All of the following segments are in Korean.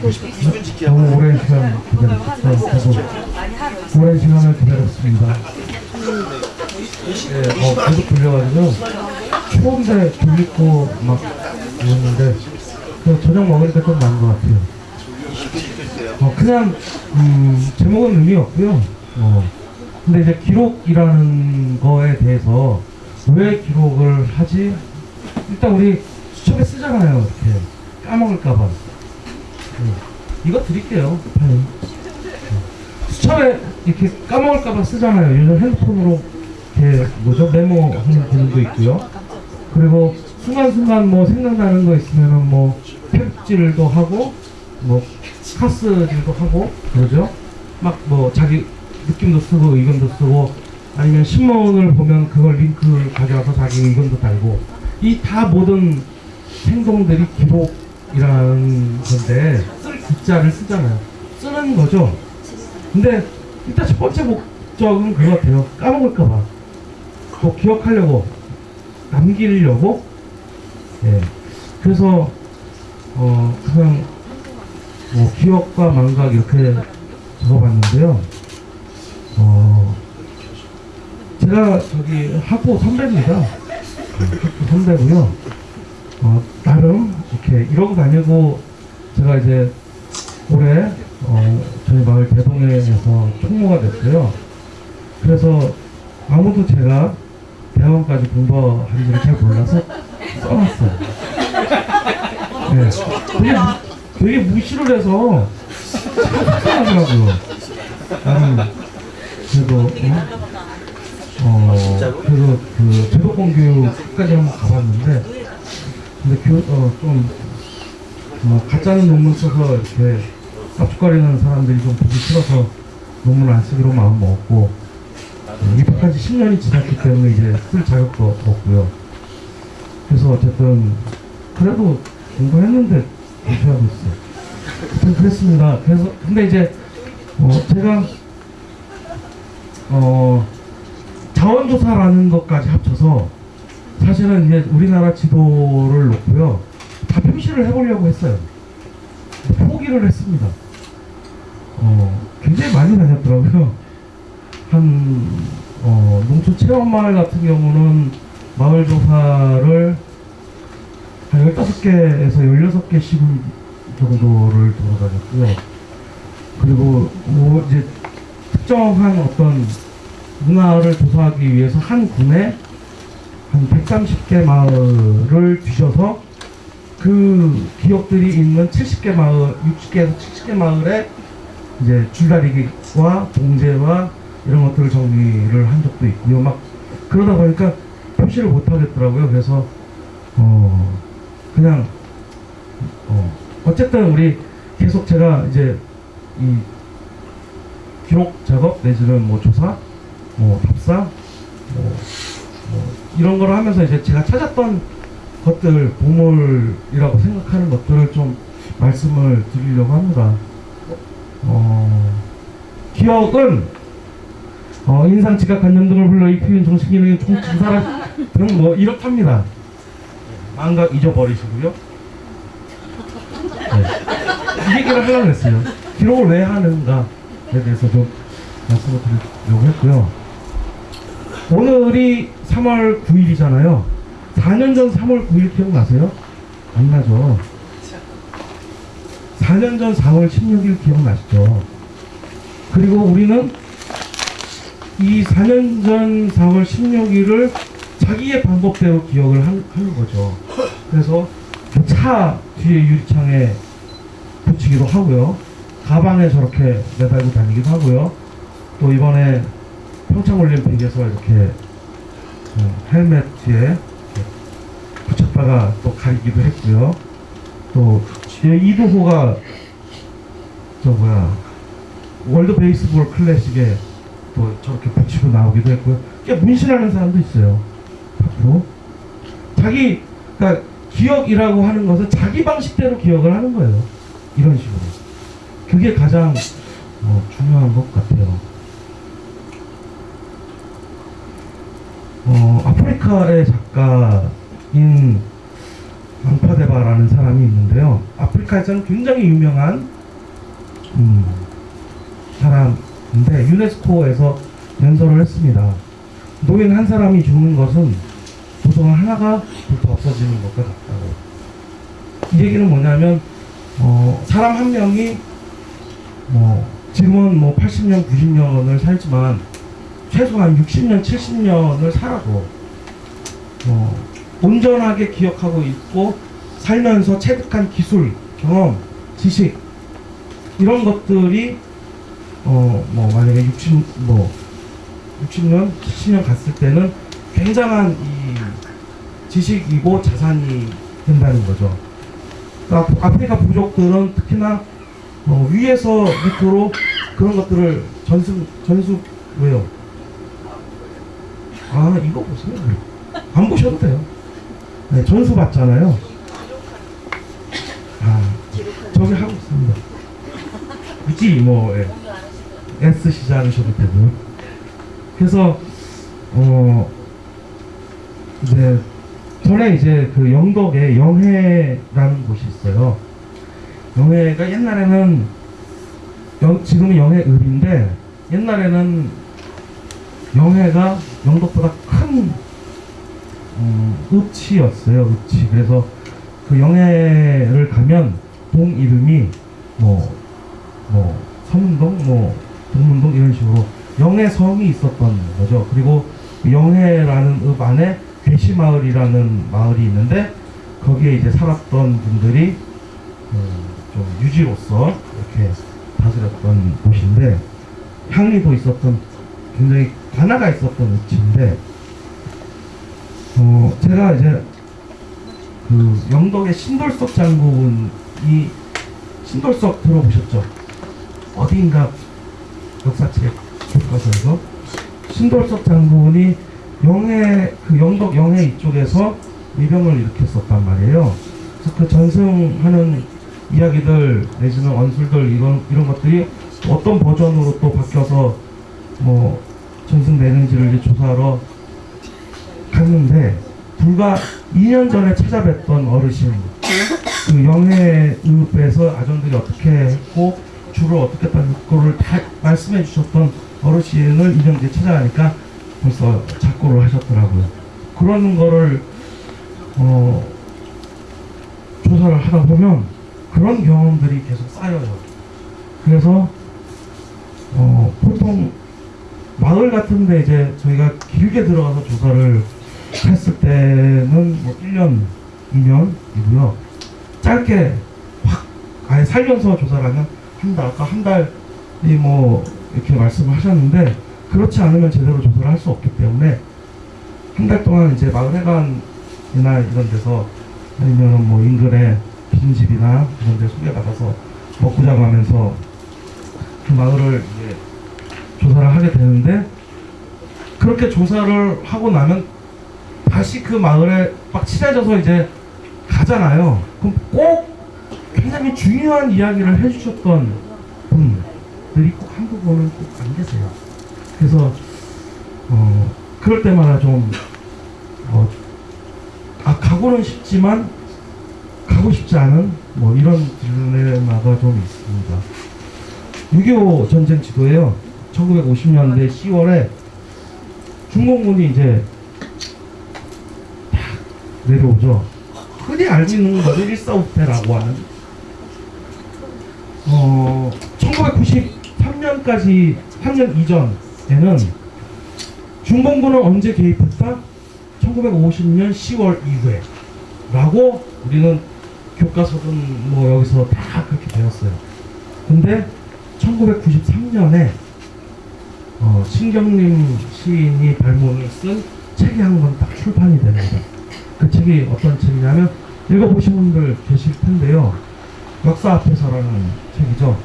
너무 오랜 시간 기다렸고 오랜 시간을 기다렸습니다. 예, 어, 계속 추운데 줄 입고 막 이랬는데 그 저녁 먹으니까 좀 나은 것 같아요. 어, 그냥 음, 제목은 의미 없고요. 어, 근데 이제 기록이라는 거에 대해서 왜 기록을 하지? 일단 우리 수첩에 쓰잖아요. 이렇게 까먹을까봐. 네. 이거 드릴게요. 네. 수첩에 이렇게 까먹을까봐 쓰잖아요. 요즘 핸드폰으로 이렇게 뭐죠 메모하는 기능도 있고요. 그리고 순간순간 뭐 생각나는 거 있으면은 뭐 편집질도 하고 뭐 카스질도 하고 그러죠. 막 뭐 자기 느낌도 쓰고 의견도 쓰고 아니면 신문을 보면 그걸 링크 가져와서 자기 의견도 달고 이 다 모든 행동들이 기록 이라는 건데 쓸 글자를 쓰잖아요. 쓰는 거죠. 근데 일단 첫 번째 목적은 그거 같아요. 까먹을까봐. 또 기억하려고 남기려고 예. 그래서 어 그냥 뭐 기억과 망각 이렇게 적어봤는데요. 어 제가 저기 학부 선배입니다. 네, 학부 선배고요. 어 나름 이렇게 이러고 다니고 제가 이제 올해 어 저희 마을 대동회에서 총무가 됐어요. 그래서 아무도 제가 대학원까지 공부한지를 잘 몰라서 써놨어요. 네. 되게, 무- 되게 무시를 해서 착하더라고요. 나는 그래도 어, 어 그래도 그 제도권 교육까지 한번 가봤는데 근데 교 어좀 뭐 가짜는 논문 써서 이렇게 깝죽거리는 사람들이 좀 보기 싫어서 논문 안 쓰기로 마음 먹었고 입학한 지 10년이 지났기 때문에 이제 쓸 자격도 없고요. 그래서 어쨌든 그래도 공부했는데 공부하고 있어요. 그랬습니다. 그래서 근데 이제 어 제가 어 자원조사라는 것까지 합쳐서 사실은 이제 우리나라 지도를 놓고요 다 표시를 해보려고 했어요. 포기를 했습니다. 어 굉장히 많이 다녔더라고요. 한 어, 농촌 체험 마을 같은 경우는 마을 조사를 한 15개에서 16개씩 정도를 돌아다녔고요. 그리고 뭐 이제 특정한 어떤 문화를 조사하기 위해서 한 군에 한 130개 마을을 뒤져서 그 기업들이 있는 70개 마을, 60개에서 70개 마을에 이제 줄다리기와 봉제와 이런 것들을 정리를 한 적도 있고요. 막 그러다 보니까 표시를 못 하겠더라고요. 그래서 어 그냥 어 어쨌든 우리 계속 제가 이제 이 기록 작업 내지는 뭐 조사, 뭐 답사, 뭐, 뭐 이런 걸 하면서 이제 제가 찾았던 것들 보물이라고 생각하는 것들을 좀 말씀을 드리려고 합니다. 어, 기억은 어, 인상, 지각, 관념 등을 불러 익히는 정신 기능이 총치사라 등뭐 이렇답니다. 망각 잊어버리시고요. 네. 이 얘기를 하려고 했어요. 기록을 왜 하는가에 대해서 좀 말씀을 드리려고 했고요. 오늘이 3월 9일이잖아요. 4년 전 3월 9일 기억나세요? 안 나죠? 4년 전 4월 16일 기억나시죠? 그리고 우리는 이 4년 전 4월 16일을 자기의 방법대로 기억을 한, 하는 거죠. 그래서 그차 뒤에 유리창에 붙이기도 하고요. 가방에 저렇게 매달고 다니기도 하고요. 또 이번에 평창올림픽에서 이렇게 어, 헬멧 뒤에 붙였다가 또 가리기도 했고요. 또 이두호가 저 뭐야 월드 베이스볼 클래식에 또 저렇게 붙이고 나오기도 했고요. 꽤 문신하는 사람도 있어요. 앞으로 자기 그러니까 기억이라고 하는 것은 자기 방식대로 기억을 하는 거예요. 이런 식으로. 그게 가장 어, 중요한 것 같아요. 어, 아프리카의 작가인 앙파데바라는 사람이 있는데요. 아프리카에서는 굉장히 유명한 음, 사람인데 유네스코에서 연설을 했습니다. 노인 한 사람이 죽는 것은 도서관 하나가 불타 없어지는 것과 같다고. 이 얘기는 뭐냐면 어, 사람 한 명이 뭐 지금은 뭐 80년, 90년을 살지만 최소한 60년, 70년을 살아도 어, 온전하게 기억하고 있고 살면서 체득한 기술, 경험, 지식 이런 것들이 어 뭐 만약에 60 뭐 60년, 70년 갔을 때는 굉장한 이 지식이고 자산이 된다는 거죠. 그러니까 아프리카 부족들은 특히나 어, 위에서 밑으로 그런 것들을 전수 전수 왜요? 아 이거 보세요. 안 보셔도 돼요. 네, 전수 받잖아요. 아 저기 하고 있습니다. 굳이 뭐 예. 애쓰시지 않으셔도 되고요. 그래서 어 이제 전에 이제 그 영덕에 영해라는 곳이 있어요. 영해가 옛날에는 영, 지금은 영해읍인데 옛날에는 영해가 영덕보다 큰 음, 읍치였어요. 읍치. 그래서 그 영해를 가면 동 이름이 뭐, 뭐, 서문동, 뭐, 동문동 이런 식으로 영해성이 있었던 거죠. 그리고 그 영해라는 읍 안에 괴시마을이라는 마을이 있는데 거기에 이제 살았던 분들이 음, 좀 유지로서 이렇게 다스렸던 곳인데 향리도 있었던 굉장히 관아가 있었던 읍지인데 어 제가 이제 그 영덕의 신돌석 장군이 신돌석 들어보셨죠? 어디인가 역사책 교과서에서 신돌석 장군이 영해 그 영덕 영해 이쪽에서 미병을 일으켰었단 말이에요. 그래서 그 전승하는 이야기들 내지는 언술들 이런 이런 것들이 어떤 버전으로 또 바뀌어서 뭐 전승되는지를 조사하러 갔는데 불과 2년 전에 찾아뵀던 어르신 그 영해읍에서 아전들이 어떻게 했고 줄을 어떻게 했다는 다 말씀해 주셨던 어르신을 2년 뒤에 찾아가니까 벌써 작고를 하셨더라고요. 그런 거를 어, 조사를 하다 보면 그런 경험들이 계속 쌓여요. 그래서 어, 보통 마을 같은데 이제 저희가 길게 들어가서 조사를 했을 때는 뭐 1년, 2년이고요. 짧게 확 아예 살면서 조사를 하면 한 달, 아까 한 달이 뭐 이렇게 말씀을 하셨는데 그렇지 않으면 제대로 조사를 할 수 없기 때문에 한 달 동안 이제 마을 회관이나 이런 데서 아니면 뭐 인근에 빈집이나 이런 데 소개받아서 먹고 자고 하면서 그 마을을 이제 조사를 하게 되는데 그렇게 조사를 하고 나면 다시 그 마을에 막 친해져서 이제 가잖아요. 그럼 꼭 굉장히 중요한 이야기를 해주셨던 분들이 꼭 분은 꼭안 계세요. 그래서 어 그럴 때마다 좀 어, 아, 가고는 싶지만 가고 싶지 않은 뭐 이런 딜레마가 좀 있습니다. 6.25 전쟁 지도에요. 1950년대 10월에 중공군이 이제 딱 내려오죠. 흔히 알고 있는 것을 일사후퇴라고 하는 어, 1993년까지 3년 이전에는 중공군은 언제 개입했다? 1950년 10월 이후에 라고 우리는 교과서든 뭐 여기서 다 그렇게 배웠어요. 근데 1993년에 어, 신경림 시인이 발문을 쓴 책이 한 권 딱 출판이 됩니다. 그 책이 어떤 책이냐면 읽어보신 분들 계실 텐데요. 역사 앞에서라는 책이죠.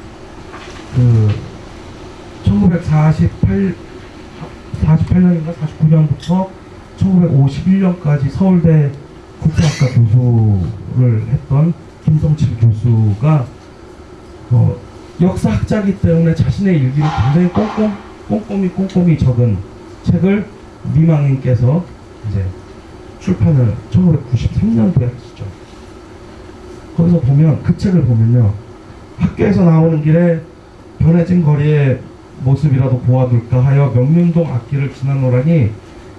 그 1948 48년인가 49년부터 1951년까지 서울대 국제학과 교수를 했던 김성칠 교수가 어, 역사학자이기 때문에 자신의 일기를 굉장히 꼼꼼, 꼼꼼히 꼼꼼히 적은 책을 미망인께서 이제 출판을 1993년도에 하시죠. 거기서 보면 그 책을 보면요 학교에서 나오는 길에 변해진 거리의 모습이라도 보아둘까 하여 명륜동 앞길을 지나노라니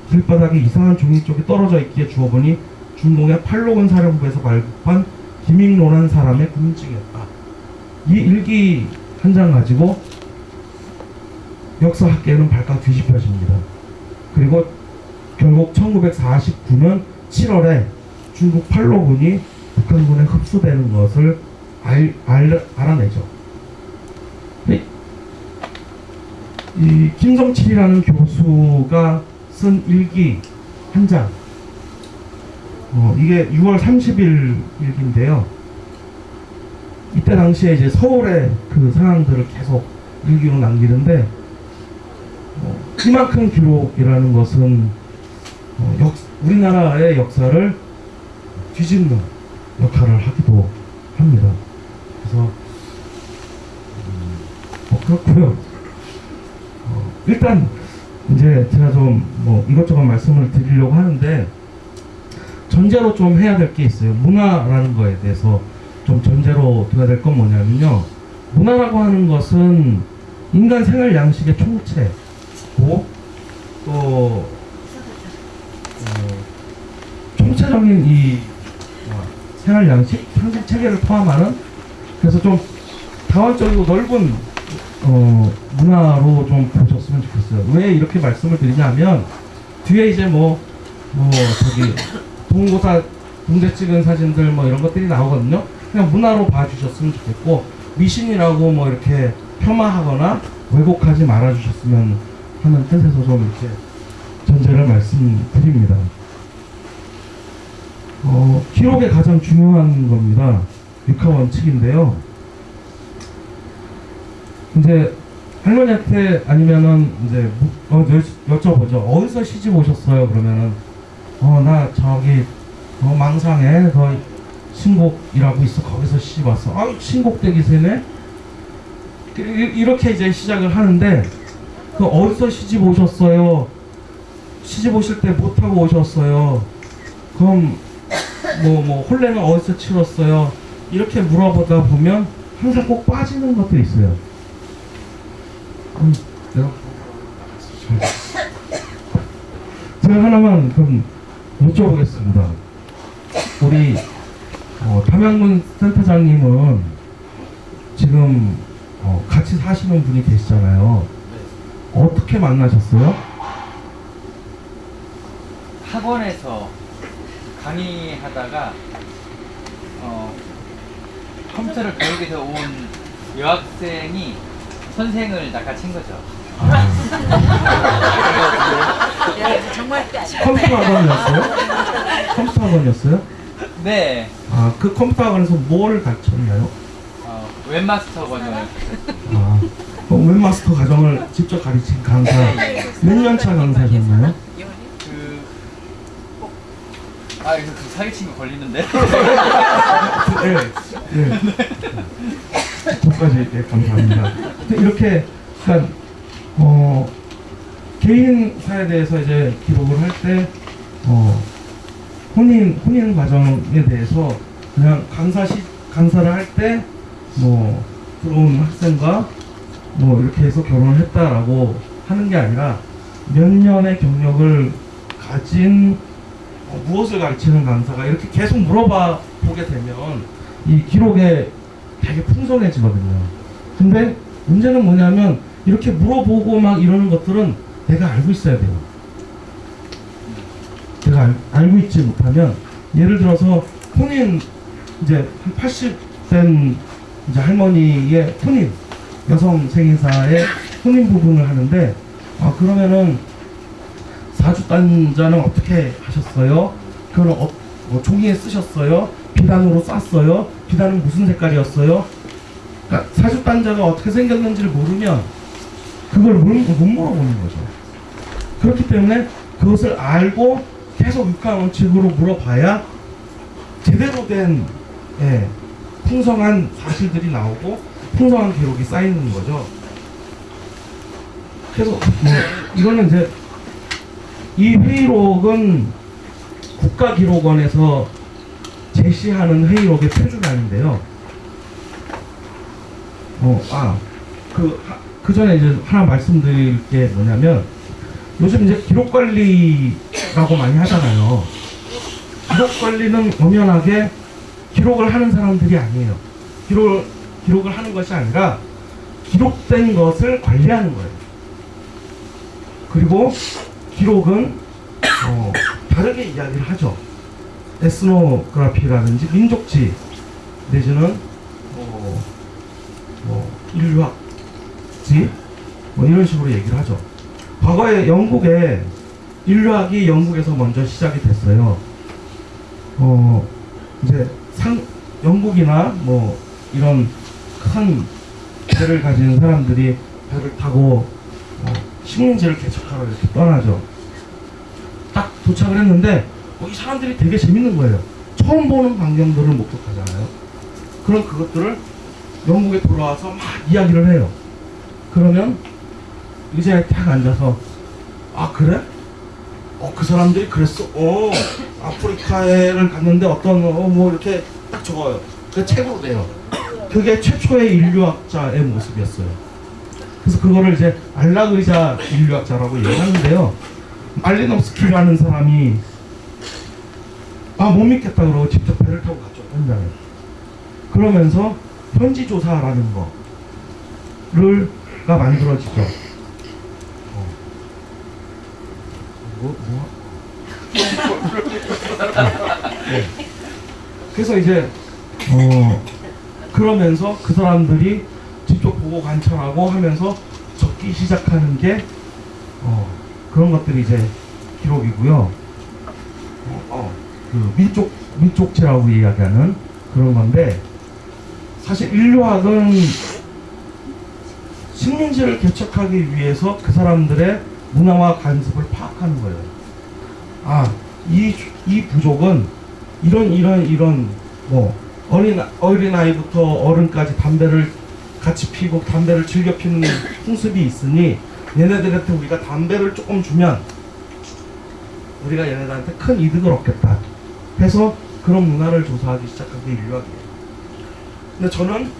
길바닥에 이상한 종이 쪽이 떨어져 있기에 주워보니 중동의 팔로군 사령부에서 발급한 김익로란 사람의 군증이었다. 이 일기 한 장 가지고 역사 학계는 발칵 뒤집혀집니다. 그리고 결국 1949년 7월에 중국 팔로군이 북한군에 흡수되는 것을 알, 알, 알아내죠. 이, 이 김성칠이라는 교수가 쓴 일기 한 장. 어, 이게 6월 30일 일기인데요. 이때 당시에 이제 서울의 그 상황들을 계속 일기로 남기는데 어, 이만큼 기록이라는 것은 어, 역, 우리나라의 역사를 뒤집는 역할을 하기도 합니다. 그래서 음, 뭐 그렇고요. 어, 일단 이제 제가 좀 뭐 이것저것 말씀을 드리려고 하는데 전제로 좀 해야 될 게 있어요. 문화라는 거에 대해서 좀 전제로 둬야 될 건 뭐냐면요. 문화라고 하는 것은 인간 생활 양식의 총체 고 또 어, 총체적인 이 어, 생활 양식, 상식 체계를 포함하는 그래서 좀 다원적이고 넓은 어, 문화로 좀 보셨으면 좋겠어요. 왜 이렇게 말씀을 드리냐면 뒤에 이제 뭐, 뭐 저기 동고사 군대 찍은 사진들 뭐 이런 것들이 나오거든요. 그냥 문화로 봐주셨으면 좋겠고 미신이라고 뭐 이렇게 폄하하거나 왜곡하지 말아주셨으면 하는 뜻에서 좀 이렇게 전제를 말씀드립니다. 어, 기록의 가장 중요한 겁니다. 육하 원칙인데요. 이제 할머니한테 아니면은 이제 무- 어, 여, 여쭤보죠. 어디서 시집 오셨어요? 그러면은 어 나 저기 어, 망상에 그 신곡이라고 있어 거기서 시집 왔어. 아 신곡댁이세네. 이- 이- 이렇게 이제 시작을 하는데 그 어디서 시집 오셨어요? 시집 오실 때못 타고 오셨어요. 그럼 뭐뭐 혼례는 어디서 치렀어요? 이렇게 물어보다 보면 항상 꼭 빠지는 것들이 있어요. 음, 내가 제가 하나만 그럼 여쭤보겠습니다. 우리 어, 담양군 센터장님은 지금 어, 같이 사시는 분이 계시잖아요. 어떻게 만나셨어요? 학원에서 강의하다가 어, 컴퓨터를 배우게 돼서 온 여학생이 선생을 낚아챈 거죠. 정말 컴퓨터 학원이었어요? 컴퓨터 학원이었어요? 네, 아, 그 컴퓨터 학원에서 뭘 가르쳤나요? 어, 웹마스터 과정을 아, 어, 웹마스터 과정을 직접 가르친 강사 몇 년차 강사셨나요? 그 아, 이거 그 사기친 거 걸리는데. 네, 네. 저까지 네, 감사합니다. 이렇게 그러니까 어, 개인사에 대해서 이제 기록을 할때 어, 혼인 혼인 과정에 대해서 그냥 강사 시 강사를 할 때 뭐 들어온 학생과 뭐 이렇게 해서 결혼을 했다라고 하는 게 아니라 몇 년의 경력을 가진 어, 무엇을 가르치는 강사가 이렇게 계속 물어봐 보게 되면 이 기록에 되게 풍성해지거든요. 근데 문제는 뭐냐면 이렇게 물어보고 막 이러는 것들은 내가 알고 있어야 돼요. 내가 알, 알고 있지 못하면 예를 들어서 혼인 이제 한 80된 이제 할머니의 혼인 여성 생인사의 혼인 부분을 하는데 아 그러면은 사주단자는 어떻게 하셨어요? 그거는 어, 뭐 종이에 쓰셨어요? 비단으로 쌌어요? 비단은 무슨 색깔이었어요? 그러니까 사주단자가 어떻게 생겼는지를 모르면 그걸 물, 못 물어보는 거죠. 그렇기 때문에 그것을 알고 계속 육한 원칙으로 물어봐야 제대로 된 예, 풍성한 사실들이 나오고 풍성한 기록이 쌓이는 거죠. 그래서 뭐 이거는 이제 이 회의록은 국가기록원에서 제시하는 회의록의 표준안인데요. 어, 아, 그, 하- 그 전에 이제 하나 말씀드릴 게 뭐냐면, 요즘 이제 기록 관리라고 많이 하잖아요. 기록 관리는 엄연하게 기록을 하는 사람들이 아니에요. 기록을, 기록을 하는 것이 아니라, 기록된 것을 관리하는 거예요. 그리고 기록은 어, 다르게 이야기를 하죠. 에스노그라피라든지 민족지 내지는 어, 뭐 인류학지 뭐 이런 식으로 얘기를 하죠. 과거에 영국에 인류학이 영국에서 먼저 시작이 됐어요. 어 이제 상 영국이나 뭐 이런 큰 배를 가진 사람들이 배를 타고 어, 식민지를 개척하러 이렇게 떠나죠. 딱 도착을 했는데 어, 이 사람들이 되게 재밌는 거예요. 처음 보는 광경들을 목격하잖아요. 그럼 그것들을 영국에 돌아와서 막 이야기를 해요. 그러면 의자에 딱 앉아서 아 그래? 어 그 사람들이 그랬어. 어 아프리카에를 갔는데 어떤 어, 뭐 이렇게 딱 적어요. 그 책으로 돼요. 그게 최초의 인류학자의 모습이었어요. 그래서 그거를 이제 알라그리자 인류학자라고 얘기하는데요. 말리노스키라는 사람이 아 못 믿겠다 그러고 직접 배를 타고 갔죠 현장에. 그러면서 현지 조사라는 거를가 만들어지죠. 어. 뭐 뭐? 네. 그래서 이제 어 그러면서 그 사람들이 직접 보고 관찰하고 하면서 적기 시작하는 게 어, 그런 것들이 이제 기록이고요. 어, 어, 그 민족 민족체라고 이야기하는 그런 건데 사실 인류학은 식민지를 개척하기 위해서 그 사람들의 문화와 관습을 파악하는 거예요. 아, 이, 이 부족은 이런 이런 이런 뭐 어린 어린 아이부터 어른까지 담배를 같이 피고 담배를 즐겨 피는 풍습이 있으니 얘네들한테 우리가 담배를 조금 주면 우리가 얘네들한테 큰 이득을 얻겠다 해서 그런 문화를 조사하기 시작한 게 인류학이에요. 근데 저는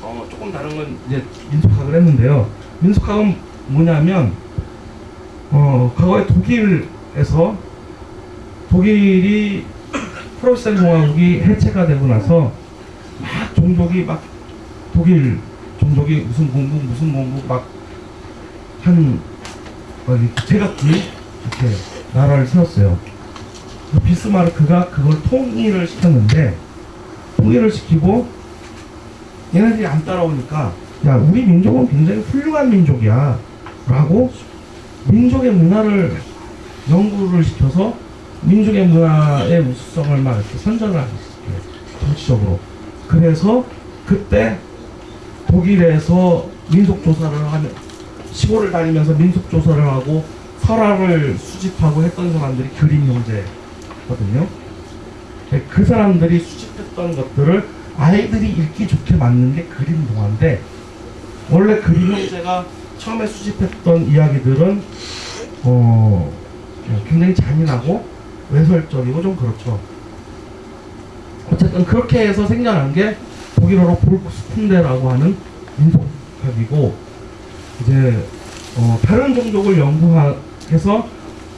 어, 조금 다른 건 이제 민속학을 했는데요. 민속학은 뭐냐면 어, 과거에 독일에서 독일이 프로이센 공화국이 해체가 되고 나서 막 종족이 막 독일 종족이 무슨 공국 무슨 공국 막한 어디 제각기 이렇게 나라를 세웠어요. 그 비스마르크가 그걸 통일을 시켰는데 통일을 시키고 얘네들이 안 따라오니까 야 우리 민족은 굉장히 훌륭한 민족이야 라고 민족의 문화를 연구를 시켜서 민족의 문화의 우수성을 막 이렇게 선전을 하기 시작해요 정치적으로 그래서 그때 독일에서 민속 조사를 하면 시골을 다니면서 민속 조사를 하고 설화를 수집하고 했던 사람들이 그림 형제거든요. 그 사람들이 수집했던 것들을 아이들이 읽기 좋게 만든 게 그림 동화인데 원래 그림 형제가 처음에 수집했던 이야기들은 어 굉장히 잔인하고 외설적이고 좀 그렇죠. 어쨌든 그렇게 해서 생겨난 게 독일어로 볼크스푼데라고 하는 민속학이고 이제 어, 다른 종족을 연구해서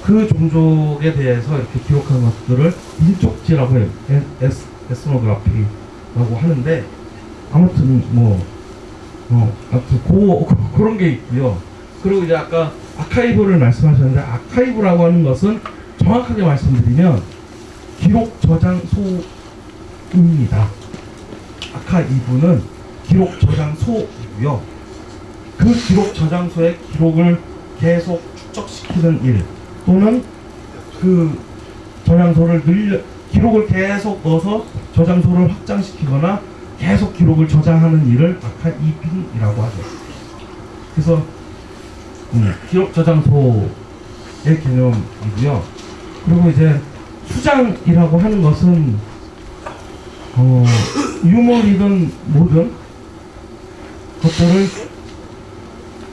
그 종족에 대해서 이렇게 기록한 것들을 민족지라고 해요. 에- 에스, 에스노그라피라고 하는데 아무튼 뭐 어, 아무튼 고, 그런 게 있고요. 그리고 이제 아까 아카이브를 말씀하셨는데 아카이브라고 하는 것은 정확하게 말씀드리면 기록 저장소입니다. 아카이브는 기록 저장소이고요. 그 기록 저장소의 기록을 계속 축적시키는 일 또는 그 저장소를 늘려 기록을 계속 넣어서 저장소를 확장시키거나 계속 기록을 저장하는 일을 아카이빙이라고 하죠. 그래서 음, 기록 저장소의 개념이고요. 그리고 이제 수장이라고 하는 것은 어, 유물이든 뭐든 것들을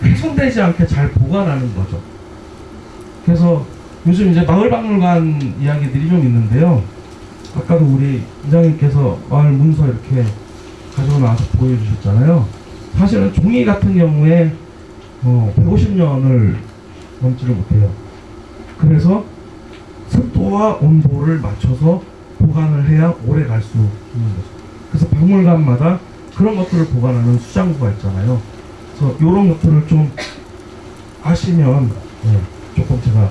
훼손되지 않게 잘 보관하는 거죠. 그래서 요즘 이제 마을박물관 이야기들이 좀 있는데요. 아까도 우리 이장님께서 마을 문서 이렇게 가지고 나와서 보여주셨잖아요. 사실은 종이 같은 경우에 어, 150년을 넘지를 못해요. 그래서 습도와 온도를 맞춰서 보관을 해야 오래 갈 수 있는 거죠. 그래서 박물관마다 그런 것들을 보관하는 수장고가 있잖아요. 그래서 이런 것들을 좀 아시면 네, 조금 제가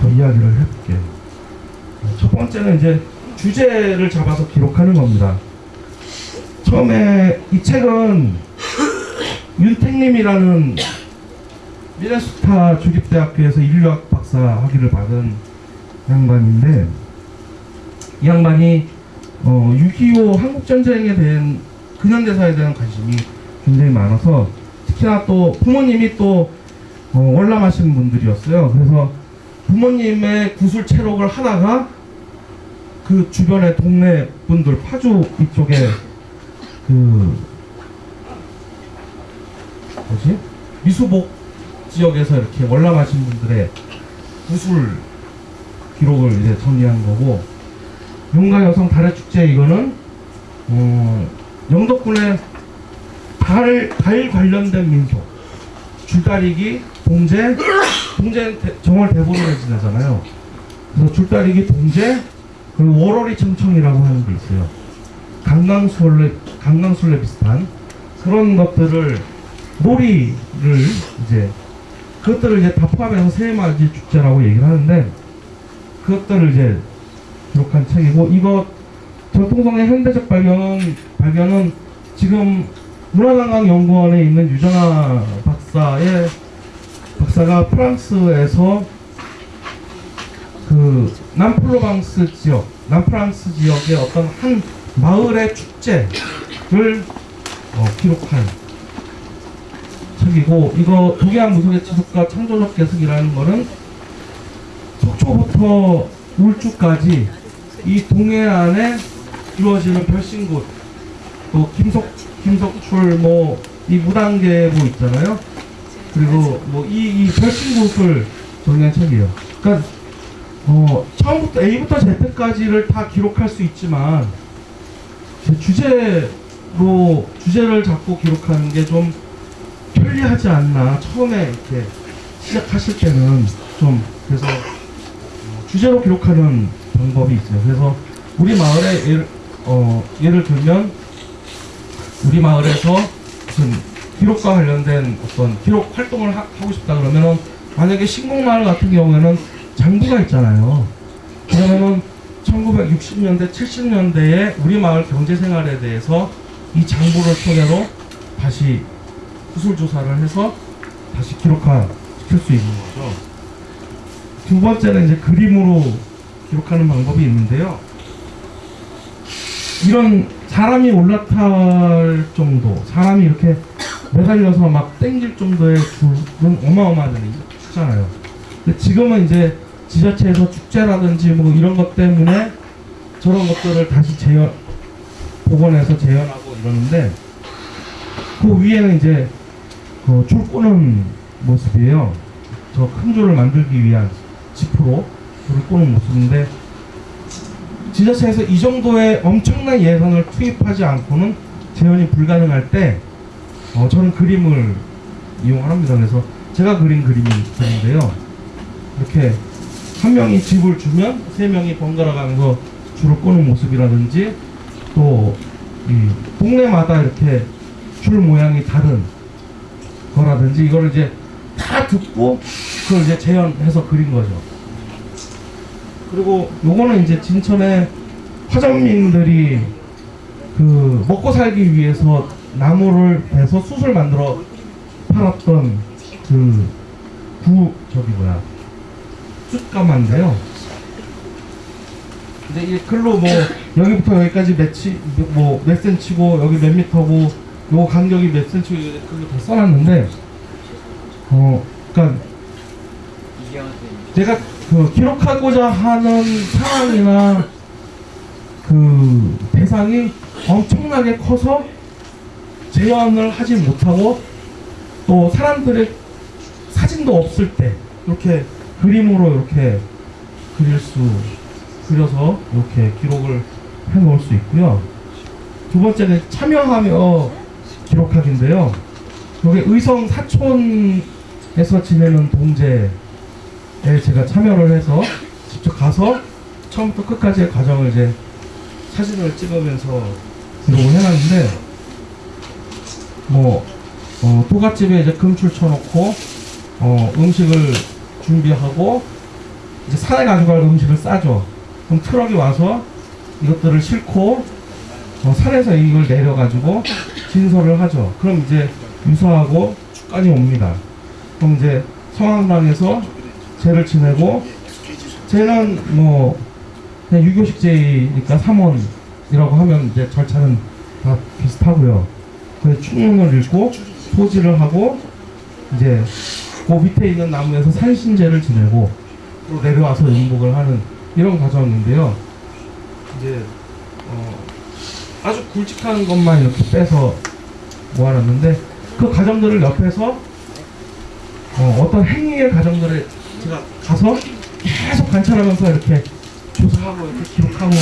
더 이야기를 해볼게요. 네, 첫 번째는 이제 주제를 잡아서 기록하는 겁니다. 처음에 이 책은 윤택님이라는 미네소타 주립대학교에서 인류학 박사 학위를 받은 양반인데 이 양반이 어, 6.25 한국전쟁에 대한 근현대사에 대한 관심이 굉장히 많아서 특히나 또 부모님이 또 어, 월남하시는 분들이었어요. 그래서 부모님의 구술 체록을 하다가 그 주변의 동네 분들 파주 이쪽에 그 뭐지 미수복 지역에서 이렇게 월남하신 분들의 구술 기록을 이제 정리한 거고 용가 여성 달의 축제 이거는 어, 영덕군의 달, 달 관련된 민속 줄다리기, 동제 동제 정월 대보름에 지내잖아요. 그래서 줄다리기, 동제 그리고 월월이 청청이라고 하는 게 있어요. 강강술래 강강술래 비슷한 그런 것들을 놀이를 이제 그것들을 이제 다 포함해서 세마지 축제라고 얘기를 하는데 그것들을 이제 기록한 책이고 이거 전통성의 현대적 발견은 발견은 지금 문화관광연구원에 있는 유정아 박사의 박사가 프랑스에서 그 남플로방스 지역, 남프랑스 지역의 어떤 한 마을의 축제를 어, 기록한 책이고 이거 독일한 무속의 지속과 창조적 개석이라는 거는 속초부터 울주까지 이 동해안에 이루어지는 별신굿 또 김석 김석출 뭐 이 무당계보 있잖아요. 그리고 뭐이 이 별신굿을 정리한 책이에요. 그러니까 어 처음부터 A부터 Z까지를 다 기록할 수 있지만 제 주제로 주제를 잡고 기록하는 게 좀 편리하지 않나 처음에 이렇게 시작하실 때는 좀 그래서 어, 주제로 기록하는 방법이 있어요. 그래서 우리 마을에 예를, 어, 예를 들면 우리 마을에서 무슨 기록과 관련된 어떤 기록 활동을 하, 고 싶다 그러면은 만약에 신곡마을 같은 경우에는 장부가 있잖아요. 그러면은 1960년대, 70년대에 우리 마을 경제 생활에 대해서 이 장부를 토대로 다시 구술 조사를 해서 다시 기록화 시킬 수 있는 거죠. 두 번째는 이제 그림으로 기록하는 방법이 있는데요. 이런 사람이 올라탈 정도, 사람이 이렇게 매달려서 막 땡길 정도의 줄은 어마어마하잖아요. 잖아요. 근데 지금은 이제 지자체에서 축제라든지 뭐 이런 것 때문에 저런 것들을 다시 재현, 복원해서 재현하고 이러는데 그 위에는 이제 그 줄 꼬는 모습이에요. 저 큰 줄을 만들기 위한 지프로 줄을 꼬는 모습인데 지자체에서 이 정도의 엄청난 예산을 투입하지 않고는 재현이 불가능할 때 어, 저는 그림을 이용합니다. 그래서 제가 그린 그림이 있는데요. 이렇게 한 명이 집을 주면 세 명이 번갈아 가면서 줄을 꼬는 모습이라든지 또이 동네마다 이렇게 줄 모양이 다른 거라든지 이걸 이제 다 듣고 그걸 이제 재현해서 그린 거죠. 그리고 요거는 이제 진천의 화전민들이 그 먹고 살기 위해서 나무를 베서 숯을 만들어 팔았던 그 구 저기 뭐야 숯가마인데요. 이제 이 글로 뭐 여기부터 여기까지 몇치 뭐몇 센치고 여기 몇 미터고 요 간격이 몇 센치고 그게 다 써놨는데 어 그러니까. 제가 그 기록하고자 하는 상황이나 그 대상이 엄청나게 커서 재현을 하지 못하고 또 사람들의 사진도 없을 때 이렇게 그림으로 이렇게 그릴 수 그려서 이렇게 기록을 해 놓을 수 있고요. 두 번째는 참여하며 기록하기인데요. 여기 의성 사촌 에서 지내는 동제에 제가 참여를 해서 직접 가서 처음부터 끝까지의 과정을 이제 사진을 찍으면서 기록을 해놨는데 뭐 어, 도갓집에 이제 금출 쳐놓고 어, 음식을 준비하고 이제 산에 가져갈 음식을 싸죠. 그럼 트럭이 와서 이것들을 싣고 어, 산에서 이걸 내려가지고 진설을 하죠. 그럼 이제 유사하고 축관이 옵니다. 그럼 이제 성황당에서 제를 지내고 제는 뭐 그냥 유교식 제니까 3헌이라고 하면 이제 절차는 다 비슷하고요. 그래서 축문을 읽고 소지를 하고 이제 그 밑에 있는 나무에서 산신제를 지내고 또 내려와서 인복을 하는 이런 과정인데요. 이제 어, 아주 굵직한 것만 이렇게 빼서 모아놨는데 그 과정들을 옆에서 어, 떤 행위의 과정들을 제가 가서 계속 관찰하면서 이렇게 조사하고 이렇게 기록하고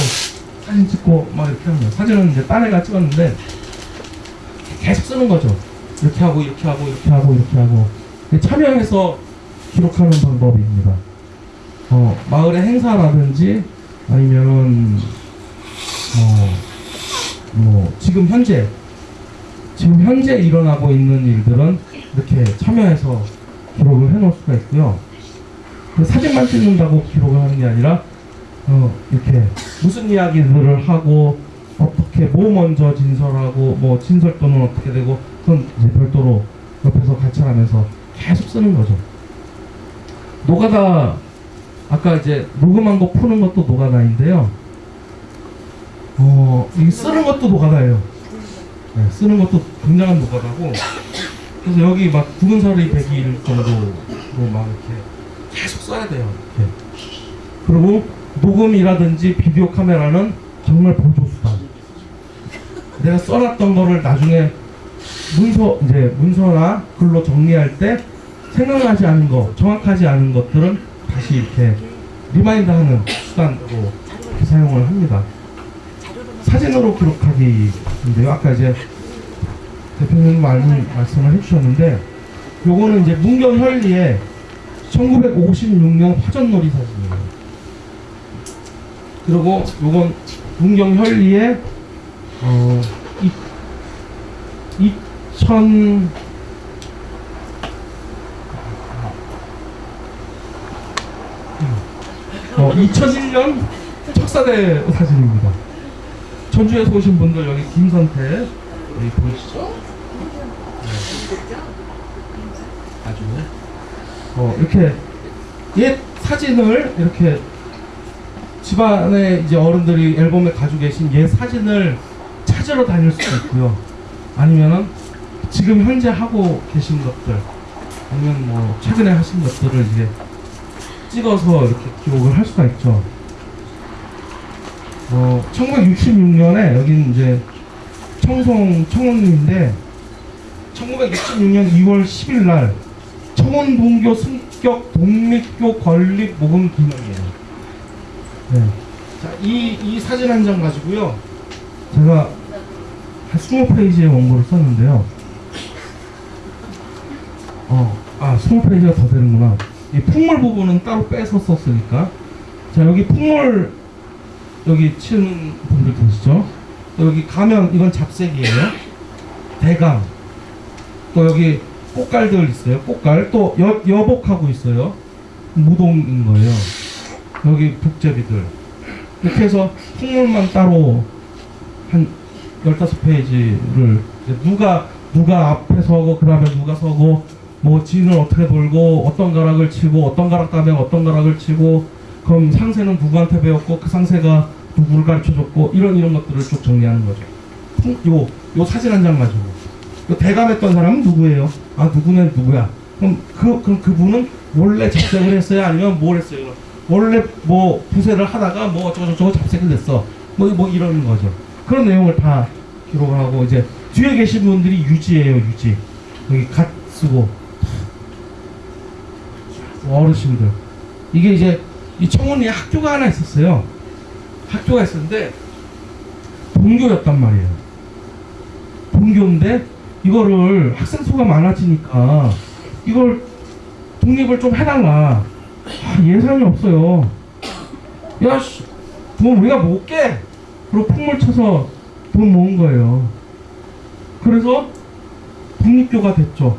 사진 찍고 막 이렇게 거예요. 사진은 이제 딴 애가 찍었는데 계속 쓰는 거죠. 이렇게 하고 이렇게 하고 이렇게 하고 이렇게 하고 참여해서 기록하는 방법입니다. 어, 마을의 행사라든지 아니면은 어, 뭐 지금 현재 지금 현재 일어나고 있는 일들은 이렇게 참여해서 기록을 해놓을 수가 있고요. 그 사진만 찍는다고 기록을 하는 게 아니라 어, 이렇게 무슨 이야기들을 하고 어떻게 뭐 먼저 진설하고 뭐 진설 또는 어떻게 되고 그건 이제 별도로 옆에서 관찰하면서 계속 쓰는 거죠. 노가다 아까 이제 녹음한 거 푸는 것도 노가다인데요. 어, 이 쓰는 것도 노가다예요. 네, 쓰는 것도 굉장한 노가다고. 그래서 여기 막 구근설이 100일 정도로 막 이렇게 계속 써야 돼요. 이렇게. 그리고 녹음이라든지 비디오 카메라는 정말 보조수단. 내가 써놨던 거를 나중에 문서 이제 문서나 글로 정리할 때 생각나지 않은 거, 정확하지 않은 것들은 다시 이렇게 remind 하는 수단으로 이렇게 사용을 합니다. 사진으로 기록하기인데요. 아까 이제 대표님 말씀, 말씀을 해주셨는데 요거는 이제 문경현리의 1956년 화전놀이 사진이에요. 그리고 요건 문경현리의 어, 이, 2000 어, 2001년 척사대 사진입니다. 전주에서 오신 분들 여기 김선태 여기 보이시죠? 네. 아주 어, 이렇게 옛 사진을 이렇게 집안에 이제 어른들이 앨범에 가지고 계신 옛 사진을 찾으러 다닐 수도 있고요. 아니면은 지금 현재 하고 계신 것들 아니면 뭐 최근에 하신 것들을 이제 찍어서 이렇게 기록을 할 수가 있죠. 어, 1966년에 여기는 이제 청송 청원리인데 1966년 2월 10일 날 청원동교 승격 독립교 건립 모금 기념이에요. 네. 자, 이, 이 사진 한 장 가지고요. 제가 한 20페이지의 원고를 썼는데요. 어, 아, 20페이지가 더 되는구나. 이 풍물 부분은 따로 빼서 썼으니까. 자, 여기 풍물, 여기 치는 분들 계시죠? 또 여기 가면, 이건 잡색이에요. 대강. 또 여기 꽃갈들 있어요. 꽃갈. 또 여, 여복하고 있어요. 무동인 거예요. 여기 북제비들. 이렇게 해서 풍물만 따로 한 15페이지를 누가 누가 앞에 서고 그 다음에 누가 서고 뭐 진을 어떻게 돌고 어떤 가락을 치고 어떤 가락 다음에 어떤 가락을 치고 그럼 상세는 누구한테 배웠고 그 상세가 누구를 가르쳐줬고 이런 이런 것들을 쭉 정리하는 거죠. 요, 요 사진 한 장 가지고 요 대감했던 사람은 누구예요? 아 누구는 누구야? 그럼 그 그럼 그분은 원래 잡색을 했어요? 아니면 뭘 했어요? 원래 뭐 부세를 하다가 뭐 어쩌고 저쩌고 잡색을 냈어. 뭐, 뭐 이러는 거죠. 그런 내용을 다 기록을 하고 이제 뒤에 계신 분들이 유지예요, 유지. 여기 갓 쓰고 어르신들. 이게 이제 이 청원리에 학교가 하나 있었어요. 학교가 있었는데 동교였단 말이에요. 동교인데 이거를 학생 수가 많아지니까 이걸 독립을 좀 해달라. 아, 예산이 없어요. 야, 씨, 돈 우리가 못 깨. 그리고 풍물 쳐서 돈 모은 거예요. 그래서 독립교가 됐죠.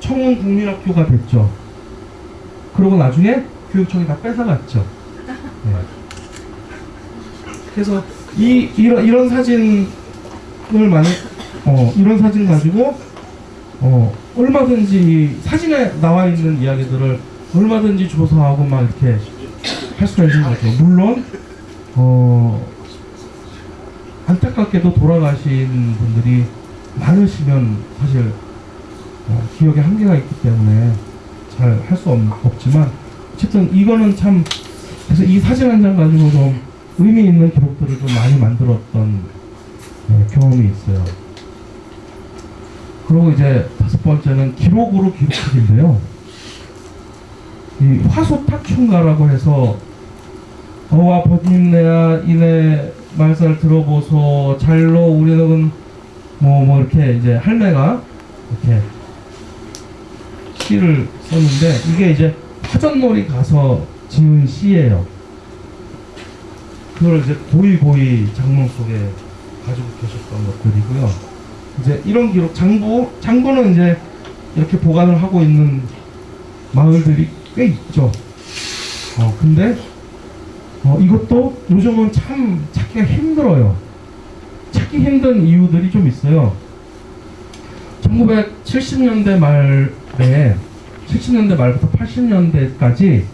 청원 국민학교가 됐죠. 그리고 나중에 교육청이 다 뺏어갔죠. 네. 그래서 이 이런 이런 사진을 만약 어 이런 사진 가지고 어 얼마든지 사진에 나와 있는 이야기들을 얼마든지 조사하고 막 이렇게 할 수가 있는 거죠. 물론 어 안타깝게도 돌아가신 분들이 많으시면 사실 어, 기억에 한계가 있기 때문에 잘 할 수 없지만 어쨌든 이거는 참 그래서 이 사진 한 장 가지고 좀 의미 있는 기록들을 좀 많이 만들었던 네, 경험이 있어요. 그리고 이제 다섯 번째는 기록으로 기록하기인데요. 이 화소탁춘가라고 해서 어와 버님네야 이내 말살 들어보소 잘로 우리는 뭐뭐 이렇게 이제 할매가 이렇게 시를 썼는데 이게 이제 화전놀이 가서 지은 시예요. 그걸 이제 고이 고이 장롱 속에 가지고 계셨던 것들이고요. 이제 이런 기록 장부 장부는 이제 이렇게 보관을 하고 있는 마을들이 꽤 있죠. 어 근데 어 이것도 요즘은 참 찾기가 힘들어요. 찾기 힘든 이유들이 좀 있어요. 1970년대 말에 70년대 말부터 80년대까지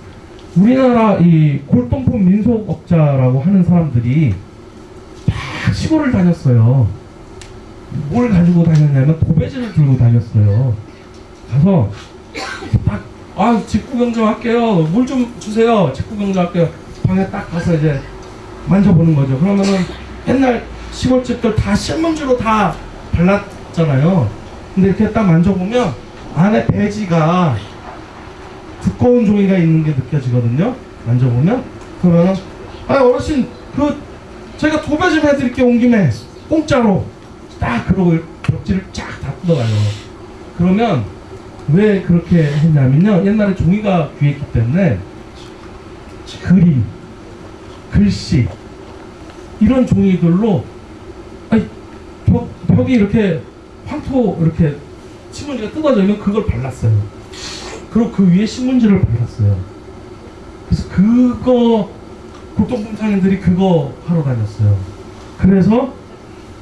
우리나라 이 골동품 민속업자라고 하는 사람들이 다 시골을 다녔어요. 뭘 가지고 다녔냐면 도배지를 들고 다녔어요. 가서 딱, 아, 집 구경 좀 할게요. 물 좀 주세요. 집 구경 좀 할게요. 방에 딱 가서 이제 만져보는 거죠. 그러면은 옛날 시골집들 다 신문지로 다 발랐잖아요. 근데 이렇게 딱 만져보면 안에 배지가 두꺼운 종이가 있는 게 느껴지거든요. 만져보면 그러면 아 어르신 그 제가 도배 좀 해드릴게요 온 김에 공짜로 딱 그러고 벽지를 쫙 다 뜯어가요. 그러면 왜 그렇게 했냐면요 옛날에 종이가 귀했기 때문에 그림, 글씨 이런 종이들로 아니 벽, 벽이 이렇게 황토 이렇게 신문지가 뜯어지면 그걸 발랐어요. 그리고 그 위에 신문지를 발랐어요. 그래서 그거 골동품 상인들이 그거 하러 다녔어요. 그래서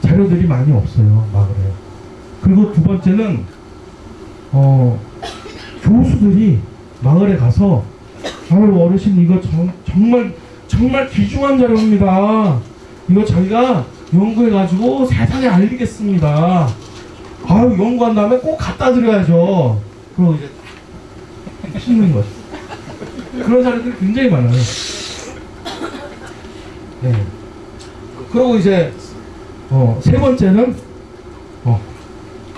자료들이 많이 없어요 마을에. 그리고 두 번째는 어 교수들이 마을에 가서 아유 어르신 이거 정, 정말 정말 귀중한 자료입니다. 이거 저희가 연구해가지고 세상에 알리겠습니다. 아유 연구한 다음에 꼭 갖다 드려야죠. 그리고 이제 씹는 거죠. 그런 사람들이 굉장히 많아요. 네. 그리고 이제 어, 세 번째는 어,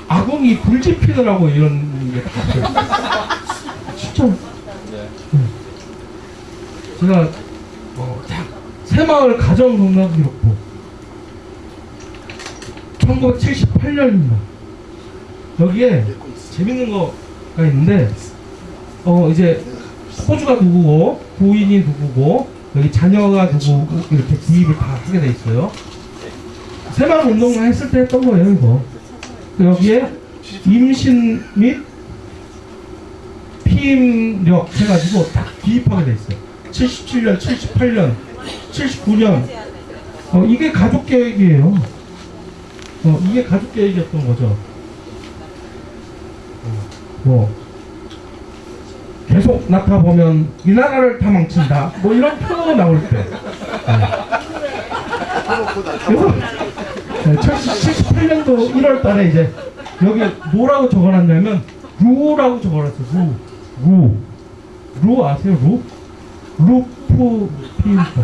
아궁이 불지 피느라고 이런 게 있어요. 진짜. 네. 제가 어, 자, 새마을 가정농락기록부 1978년입니다. 여기에 재밌는 거가 있는데 어 이제 호주가 누구고 부인이 누구고 여기 자녀가 누구고 이렇게 기입을 다 하게 돼 있어요. 새마을 운동을 했을 때 했던 거예요 이거. 여기에 임신 및 피임력 해가지고 딱 기입하게 돼 있어요. 77년, 78년, 79년. 어 이게 가족 계획이에요. 어 이게 가족 계획이었던 거죠. 어, 뭐 계속 낳다 보면 이 나라를 다 망친다. 뭐 이런 표현이 나올 때. 네. 그래서 네, 78년도 1월 달에 이제 여기 뭐라고 적어놨냐면 루라고 적어놨어요. 루. 루. 루 아세요? 루? 루프 피인터.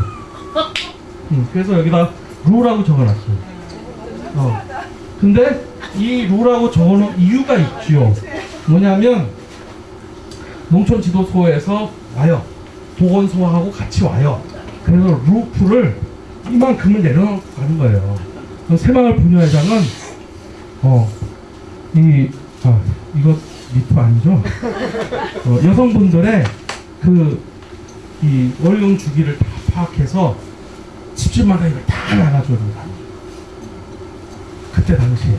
음, 그래서 여기다 루라고 적어놨어요. 어. 근데 이 루라고 적어놓은 이유가 있지요. 뭐냐면 농촌 지도소에서 와요. 보건소하고 같이 와요. 그래서 루프를 이만큼을 내려가는 거예요. 새마을 부녀회장은 어, 이, 아, 이거 미투 아니죠? 어, 여성분들의 그, 이 월용 주기를 다 파악해서 집집마다 이걸 다 나눠줍니다. 그때 당시에.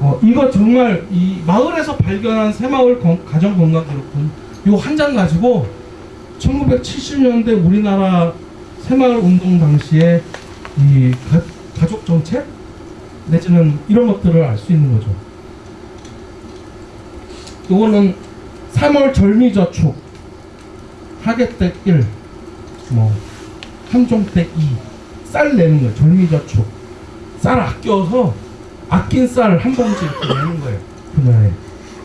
어, 이거 정말 이 마을에서 발견한 새마을 건- 가정건강기록분 요한 장 가지고 1970년대 우리나라 새마을 운동 당시에 이 가, 가족 정책 내지는 이런 것들을 알 수 있는 거죠. 요거는 3월 절미저축 하객댁 1, 뭐 함종댁 2, 쌀 내는 거예요. 절미저축 쌀 아껴서 아낀 쌀 한 봉지 이렇게 내는 거예요. 분야에.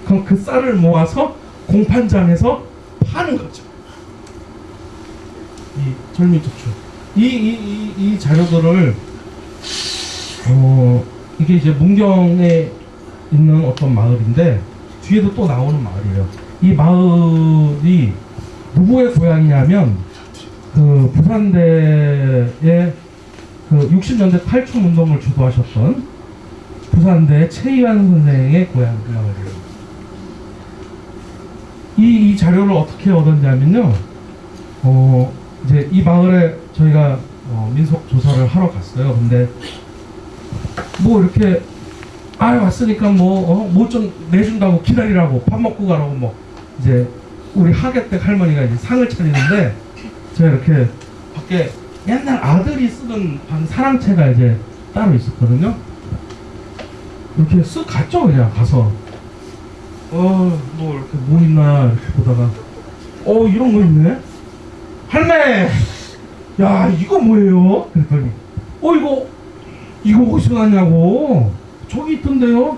그럼 그 쌀을 모아서 공판장에서 파는 거죠. 이 절미저축. 이, 이, 이, 이 자료들을, 어, 이게 이제 문경에 있는 어떤 마을인데, 뒤에도 또 나오는 마을이에요. 이 마을이 누구의 고향이냐면, 그 부산대의 그 60년대 탈춤 운동을 주도하셨던 부산대 최희환 선생의 고향 그 마을이에요. 이, 이 자료를 어떻게 얻었냐면요. 어, 이제 이 마을에 저희가 어, 민속 조사를 하러 갔어요. 근데 뭐 이렇게 아 왔으니까 뭐뭐 좀 내준다고 기다리라고 밥 먹고 가라고 뭐 이제 우리 하객댁 할머니가 이제 상을 차리는데 제가 이렇게 밖에 옛날 아들이 쓰던 방 사랑채가 이제 따로 있었거든요. 이렇게 쓱 갔죠 그냥 가서 어뭐 이렇게 뭐 있나 이렇게 보다가 어 이런 거 있네 할매! 야 이거 뭐예요? 그랬더니 어 이거 이거 어디서 났냐고. 저기 있던데요?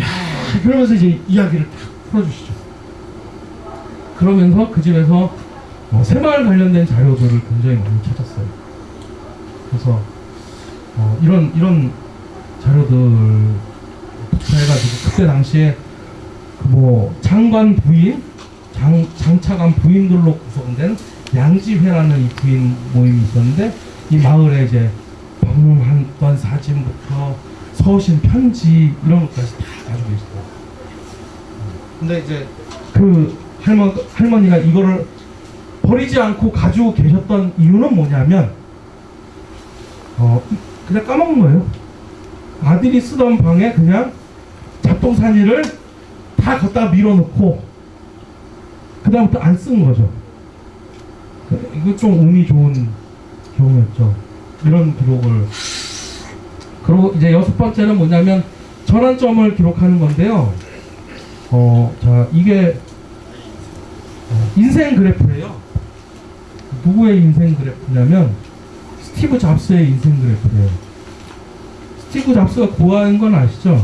야 그러면서 이제 이야기를 딱 풀어주시죠. 그러면서 그 집에서 어, 새마을 관련된 자료들을 굉장히 많이 찾았어요. 그래서 어, 이런 이런 자료들 해가지고 그때 당시에 그뭐 장관 부인, 장, 장차관 부인들로 구성된 양지회라는 이 부인 모임이 있었는데 이 마을에 이제 방문했던 사진부터 서신 편지 이런 것까지 다 가지고 있어요. 근데 이제 그 할머, 할머니가 이거를 버리지 않고 가지고 계셨던 이유는 뭐냐면 어 그냥 까먹은 거예요. 아들이 쓰던 방에 그냥 잡동사니를 다 걷다 밀어놓고 그 다음부터 안 쓴 거죠. 그- 이거 좀 운이 좋은 경우였죠. 이런 기록을. 그리고 이제 여섯 번째는 뭐냐면 전환점을 기록하는 건데요. 어, 자 이게 어, 인생 그래프예요. 누구의 인생 그래프냐면 스티브 잡스의 인생 그래프예요. 스티브 잡스가 고아인 건 아시죠?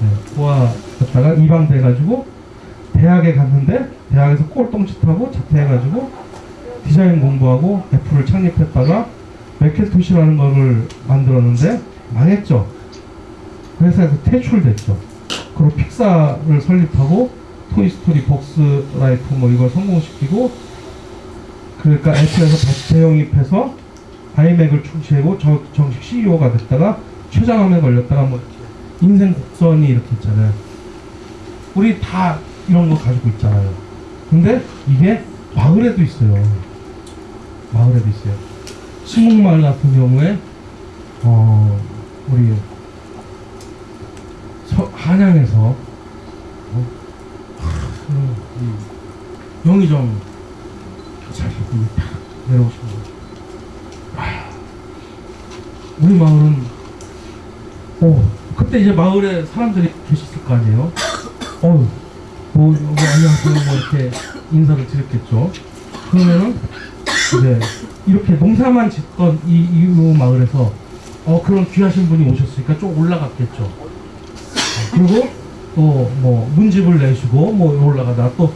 네, 고아였다가 입양돼가지고 대학에 갔는데 대학에서 꼴통짓하고 자퇴해가지고 디자인 공부하고 애플을 창립했다가 맥킨토시라는 거를 만들었는데 망했죠. 회사에서 퇴출됐죠. 그리고 픽사를 설립하고 토이스토리, 벅스라이프 뭐 이걸 성공시키고 그러니까 애플에서 다시 재영입해서 아이맥을 출시하고 저- 정식 CEO가 됐다가 췌장암에 걸렸다가 뭐 인생 곡선이 이렇게 있잖아요. 우리 다 이런 거 가지고 있잖아요. 근데 이게 마을에도 있어요. 마을에도 있어요. 신목마을 같은 경우에 어 우리 서, 한양에서 어, 영의정 내려오신. 아, 우리 마을은 어 그때 이제 마을에 사람들이 계셨을 거 아니에요. 어, 뭐 안녕하세요 뭐 이렇게 인사를 드렸겠죠. 그러면은 이제 이렇게 농사만 짓던 이, 이 마을에서 어 그런 귀하신 분이 오셨으니까 좀 올라갔겠죠. 어, 그리고 또 뭐 문집을 내시고 뭐 올라가다 또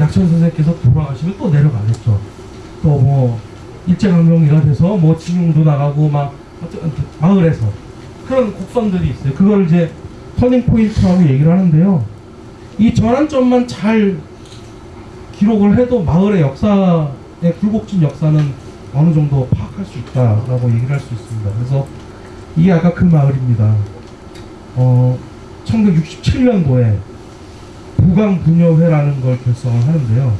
약천 선생님께서 돌아가시면 또 내려가겠죠. 또 뭐 일제강점기가 돼서 뭐 징용도 나가고 막 어쨌든 마을에서 그런 곡선들이 있어요. 그걸 이제 turning point라고 얘기를 하는데요. 이 전환점만 잘 기록을 해도 마을의 역사 의 굴곡진 역사는 어느 정도 파악할 수 있다라고 얘기를 할 수 있습니다. 그래서 이게 그 마을입니다. 어, 1967년도에 부강부녀회라는 걸 결성을 하는데요.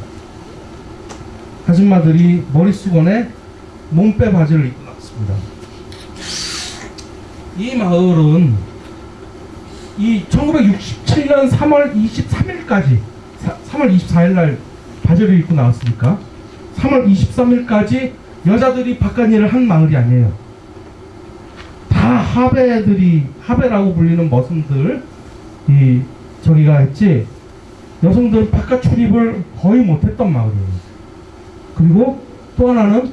아줌마들이 머릿수건에 몸빼 바지를 입고 나왔습니다. 이 마을은 이 1967년 3월 23일까지 3월 24일 날 바지를 입고 나왔으니까 3월 23일까지 여자들이 바깥 일을 한 마을이 아니에요. 다 하배들이 하배라고 불리는 머슴들 이 저기가 했지 여성들은 바깥 출입을 거의 못했던 마을이에요. 그리고 또 하나는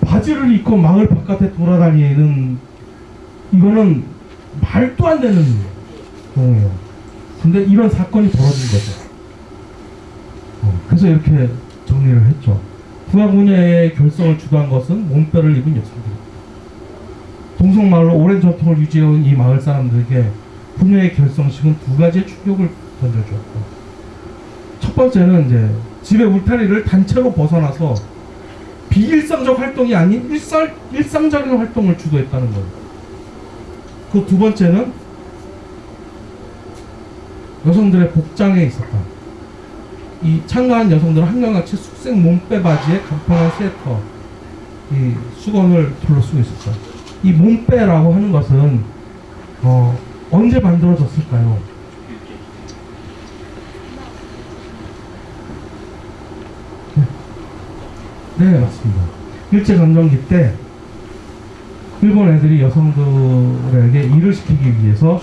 바지를 입고 마을 바깥에 돌아다니는 이거는 말도 안 되는 경우예요. 근데 이런 사건이 벌어진 거죠. 어, 그래서 이렇게 정리를 했죠. 부하군의 결성을 주도한 것은 몸빼를 입은 여성들입니다. 동성마을로 오랜 전통을 유지해온 이 마을 사람들에게 부녀의 결성식은 두 가지의 충격을 던져주었고 첫 번째는 이제 집의 울타리를 단체로 벗어나서 비일상적 활동이 아닌 일상, 일상적인 활동을 주도했다는 거예요. 그 두 번째는 여성들의 복장에 있었다. 이 참가한 여성들은 한결같이 숙색 몸빼 바지에 간편한 스웨터, 이 수건을 둘러 쓰고 있었다. 이 몸빼라고 하는 것은 어, 언제 만들어졌을까요? 네, 네, 맞습니다. 일제 강점기 때 일본 애들이 여성들에게 일을 시키기 위해서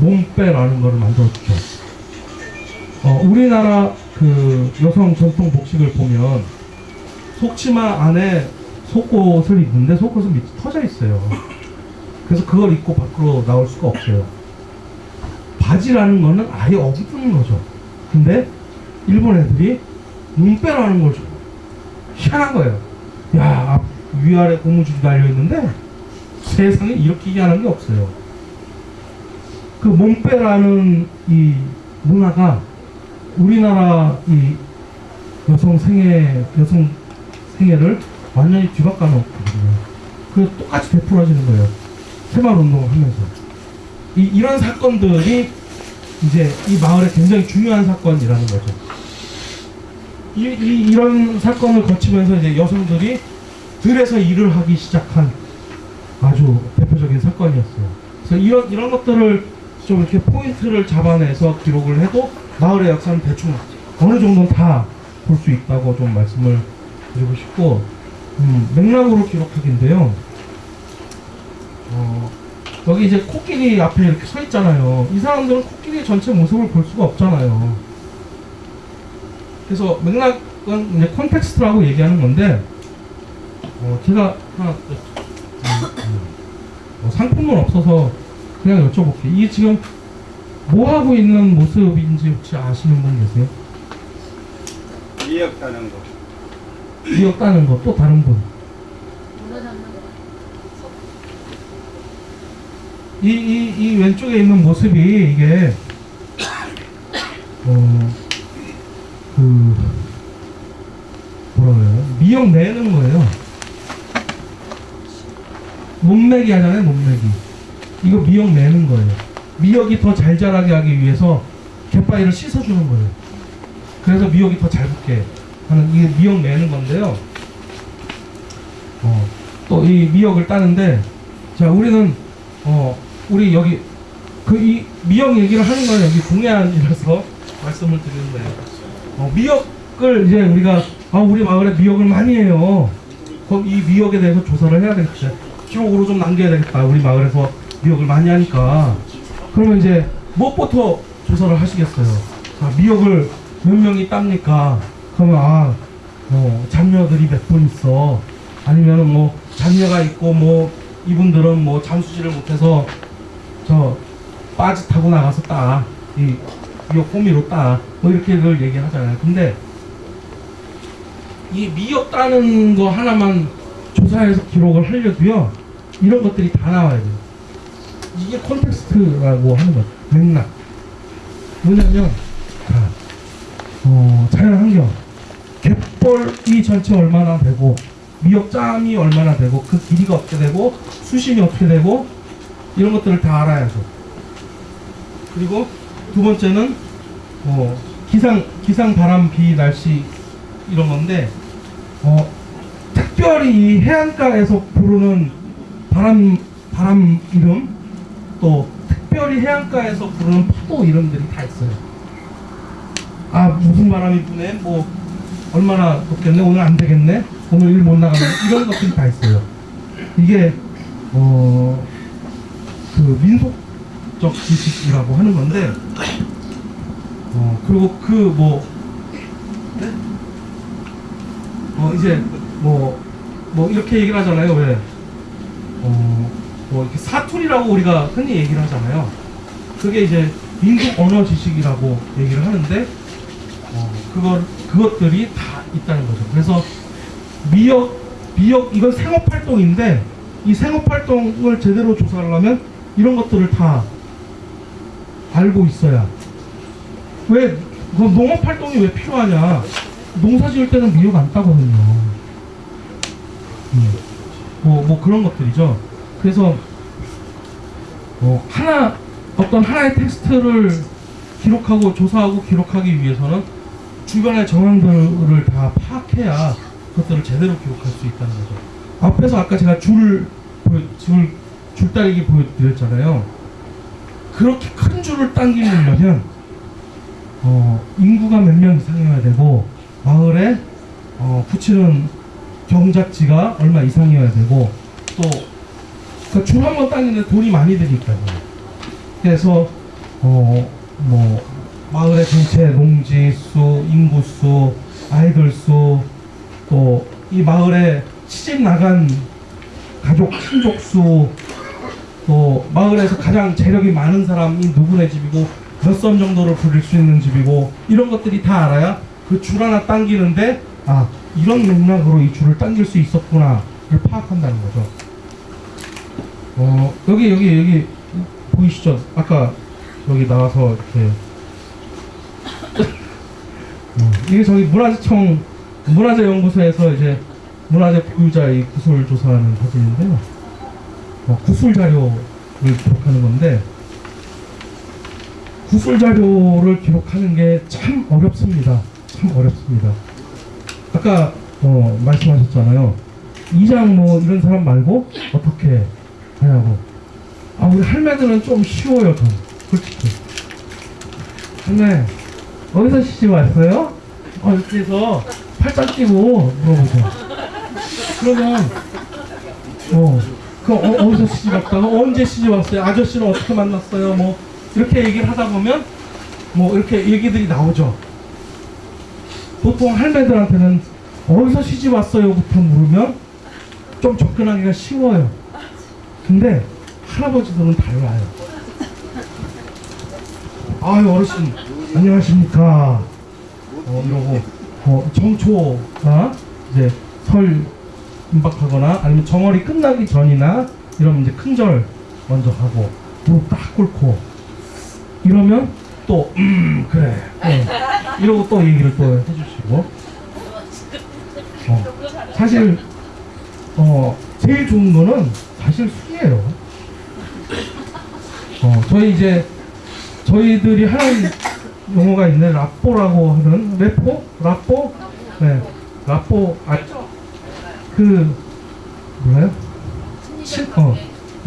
몸빼라는 것을 만들어주죠. 어, 우리나라 그 여성 전통 복식을 보면 속치마 안에 속옷을 입는데 속옷은 밑에 터져 있어요. 그래서 그걸 입고 밖으로 나올 수가 없어요. 바지라는 거는 아예 없는 거죠. 근데 일본 애들이 눈빼라는 걸 줘. 희한한 거예요. 야, 앞, 위아래 고무줄이 달려있는데 세상에 이렇게 희한한 게 없어요. 그 몸빼라는 이 문화가 우리나라 이 여성 생애, 여성 생애를 완전히 뒤바꿔 놓거든요. 그 똑같이 되풀어지는 거예요. 새마을 운동을 하면서. 이, 이런 사건들이 이제 이 마을에 굉장히 중요한 사건이라는 거죠. 이, 이, 이런 사건을 거치면서 이제 여성들이 들에서 일을 하기 시작한 아주 대표적인 사건이었어요. 그래서 이런, 이런 것들을 좀 이렇게 포인트를 잡아내서 기록을 해도 마을의 역사는 대충 어느 정도는 다 볼 수 있다고 좀 말씀을 드리고 싶고, 음, 맥락으로 기록하기인데요. 어, 여기 이제 코끼리 앞에 이렇게 서 있잖아요. 이 사람들은 코끼리 전체 모습을 볼 수가 없잖아요. 그래서 맥락은 이제 콘텍스트라고 얘기하는 건데, 어, 제가 하나, 음, 음, 어, 상품은 없어서 그냥 여쭤볼게요. 이게 지금 뭐 하고 있는 모습인지 혹시 아시는 분 계세요? 미역 따는 거. 기억 따는 거 또 다른 분? 이, 이, 이 왼쪽에 있는 모습이 이게 어, 그 뭐라 그래요? 미역 내는 거예요. 몸매기 하잖아요, 몸매기. 이거 미역 내는 거예요. 미역이 더 잘 자라게 하기 위해서 갯바위를 씻어주는 거예요. 그래서 미역이 더 잘 붙게 하는 이게 미역 내는 건데요. 어, 또 이 미역을 따는데 자 우리는 어 우리 여기 그 이 미역 얘기를 하는 건 여기 동해안이라서 말씀을 드리는 거예요. 어, 미역을 이제 우리가 아 우리 마을에 미역을 많이 해요. 그럼 이 미역에 대해서 조사를 해야 되겠다. 기록으로 좀 남겨야 되겠다. 우리 마을에서 미역을 많이 하니까. 그러면 이제 무엇부터 조사를 하시겠어요? 자, 미역을 몇 명이 땁니까? 그러면 아, 어, 장녀들이 몇 분 있어. 아니면은 뭐 장녀가 있고 뭐 이분들은 뭐 잠수질을 못해서 저 빠지 타고 나가서 따. 이 미역 호미로 따. 뭐 이렇게들 얘기하잖아요. 근데 이 미역 따는 거 하나만 조사해서 기록을 하려도요. 이런 것들이 다 나와야 돼요. 이게 콘텍스트라고 하는 거예요. 맥락. 뭐냐면, 자, 어, 자연 환경, 갯, 미역벌이 전체 얼마나 되고 미역짬이 얼마나 되고 그 길이가 어떻게 되고 수심이 어떻게 되고 이런 것들을 다 알아야죠. 그리고 두 번째는 어, 기상 기상 바람 비 날씨 이런 건데 어, 특별히 이 해안가에서 부르는 바람 바람 이름 또 특별히 해안가에서 부르는 파도 이름들이 다 있어요. 아 무슨 바람이 부네? 뭐 얼마나 덥겠네? 오늘 안 되겠네? 오늘 일 못 나가네? 이런 것들이 다 있어요. 이게 어 그 민속적 지식이라고 하는 건데 어 그리고 그뭐어 이제 뭐뭐 이렇게 얘기를 하잖아요 왜? 어, 뭐 이렇게 사투리라고 우리가 흔히 얘기를 하잖아요. 그게 이제 민속 언어 지식이라고 얘기를 하는데 어, 그걸 그것들이 다 있다는 거죠. 그래서 미역 미역 이건 생업 활동인데 이 생업 활동을 제대로 조사하려면 이런 것들을 다 알고 있어야 왜그 농업 활동이 왜 필요하냐? 농사 지을 때는 미역 안 따거든요. 음. 뭐, 뭐 그런 것들이죠. 그래서 어, 하나 어떤 하나의 텍스트를 기록하고 조사하고 기록하기 위해서는 주변의 정황들을 다 파악해야 그것들을 제대로 기록할 수 있다는 거죠. 앞에서 아까 제가 줄, 줄 줄다리기 보여드렸잖아요. 그렇게 큰 줄을 당기려면 어, 인구가 몇 명 이상이어야 되고 마을에 어, 붙이는 경작지가 얼마 이상이어야 되고 또 줄한번 당기는데 돈이 많이 드니까요. 그래서 어 뭐 마을의 전체 농지 수, 인구 수, 아이들 수, 또 이 마을에 시집 나간 가족 친족 수, 또 마을에서 가장 재력이 많은 사람이 누구네 집이고 몇선 정도를 부릴 수 있는 집이고 이런 것들이 다 알아야 그 줄 하나 당기는데 아 이런 맥락으로 이 줄을 당길 수 있었구나를 파악한다는 거죠. 어 여기 여기 여기 보이시죠? 아까 여기 나와서 이렇게 어, 이게 저기 문화재청 문화재연구소에서 이제 문화재 보유자의 구술 조사하는 사진인데요. 어, 구술 자료를 기록하는 건데 구술 자료를 기록하는 게 참 어렵습니다. 참 어렵습니다. 아까 어, 말씀하셨잖아요. 이장 뭐 이런 사람 말고 어떻게 하냐고. 아 우리 할매들은 좀 쉬워요, 좀 솔직히. 할매 어디서 시집 왔어요? 어 이렇게 해서 팔짱 끼고 물어보죠. 그러면 어. 그 어, 어디서 시집 왔다가 언제 시집 왔어요? 아저씨는 어떻게 만났어요? 뭐 이렇게 얘기를 하다 보면 뭐 이렇게 얘기들이 나오죠. 보통 할매들한테는 어디서 시집 왔어요?부터 물으면 좀 접근하기가 쉬워요. 근데 할아버지들은 달라요. 아유 어르신 안녕하십니까? 어, 이러고 어, 정초가 이제 설 임박하거나 아니면 정월이 끝나기 전이나 이러면 이제 큰절 먼저 하고 무릎 딱 꿇고. 이러면 또 음 그래. 어, 이러고 또 얘기를 또 해주시고. 어, 사실 어 제일 좋은 거는 사실 술이에요. 어 저희 이제 저희들이 하는 용어가 있는 라뽀라고 하는 레포 라뽀 네 라뽀 아그 뭐예요? 친, 어,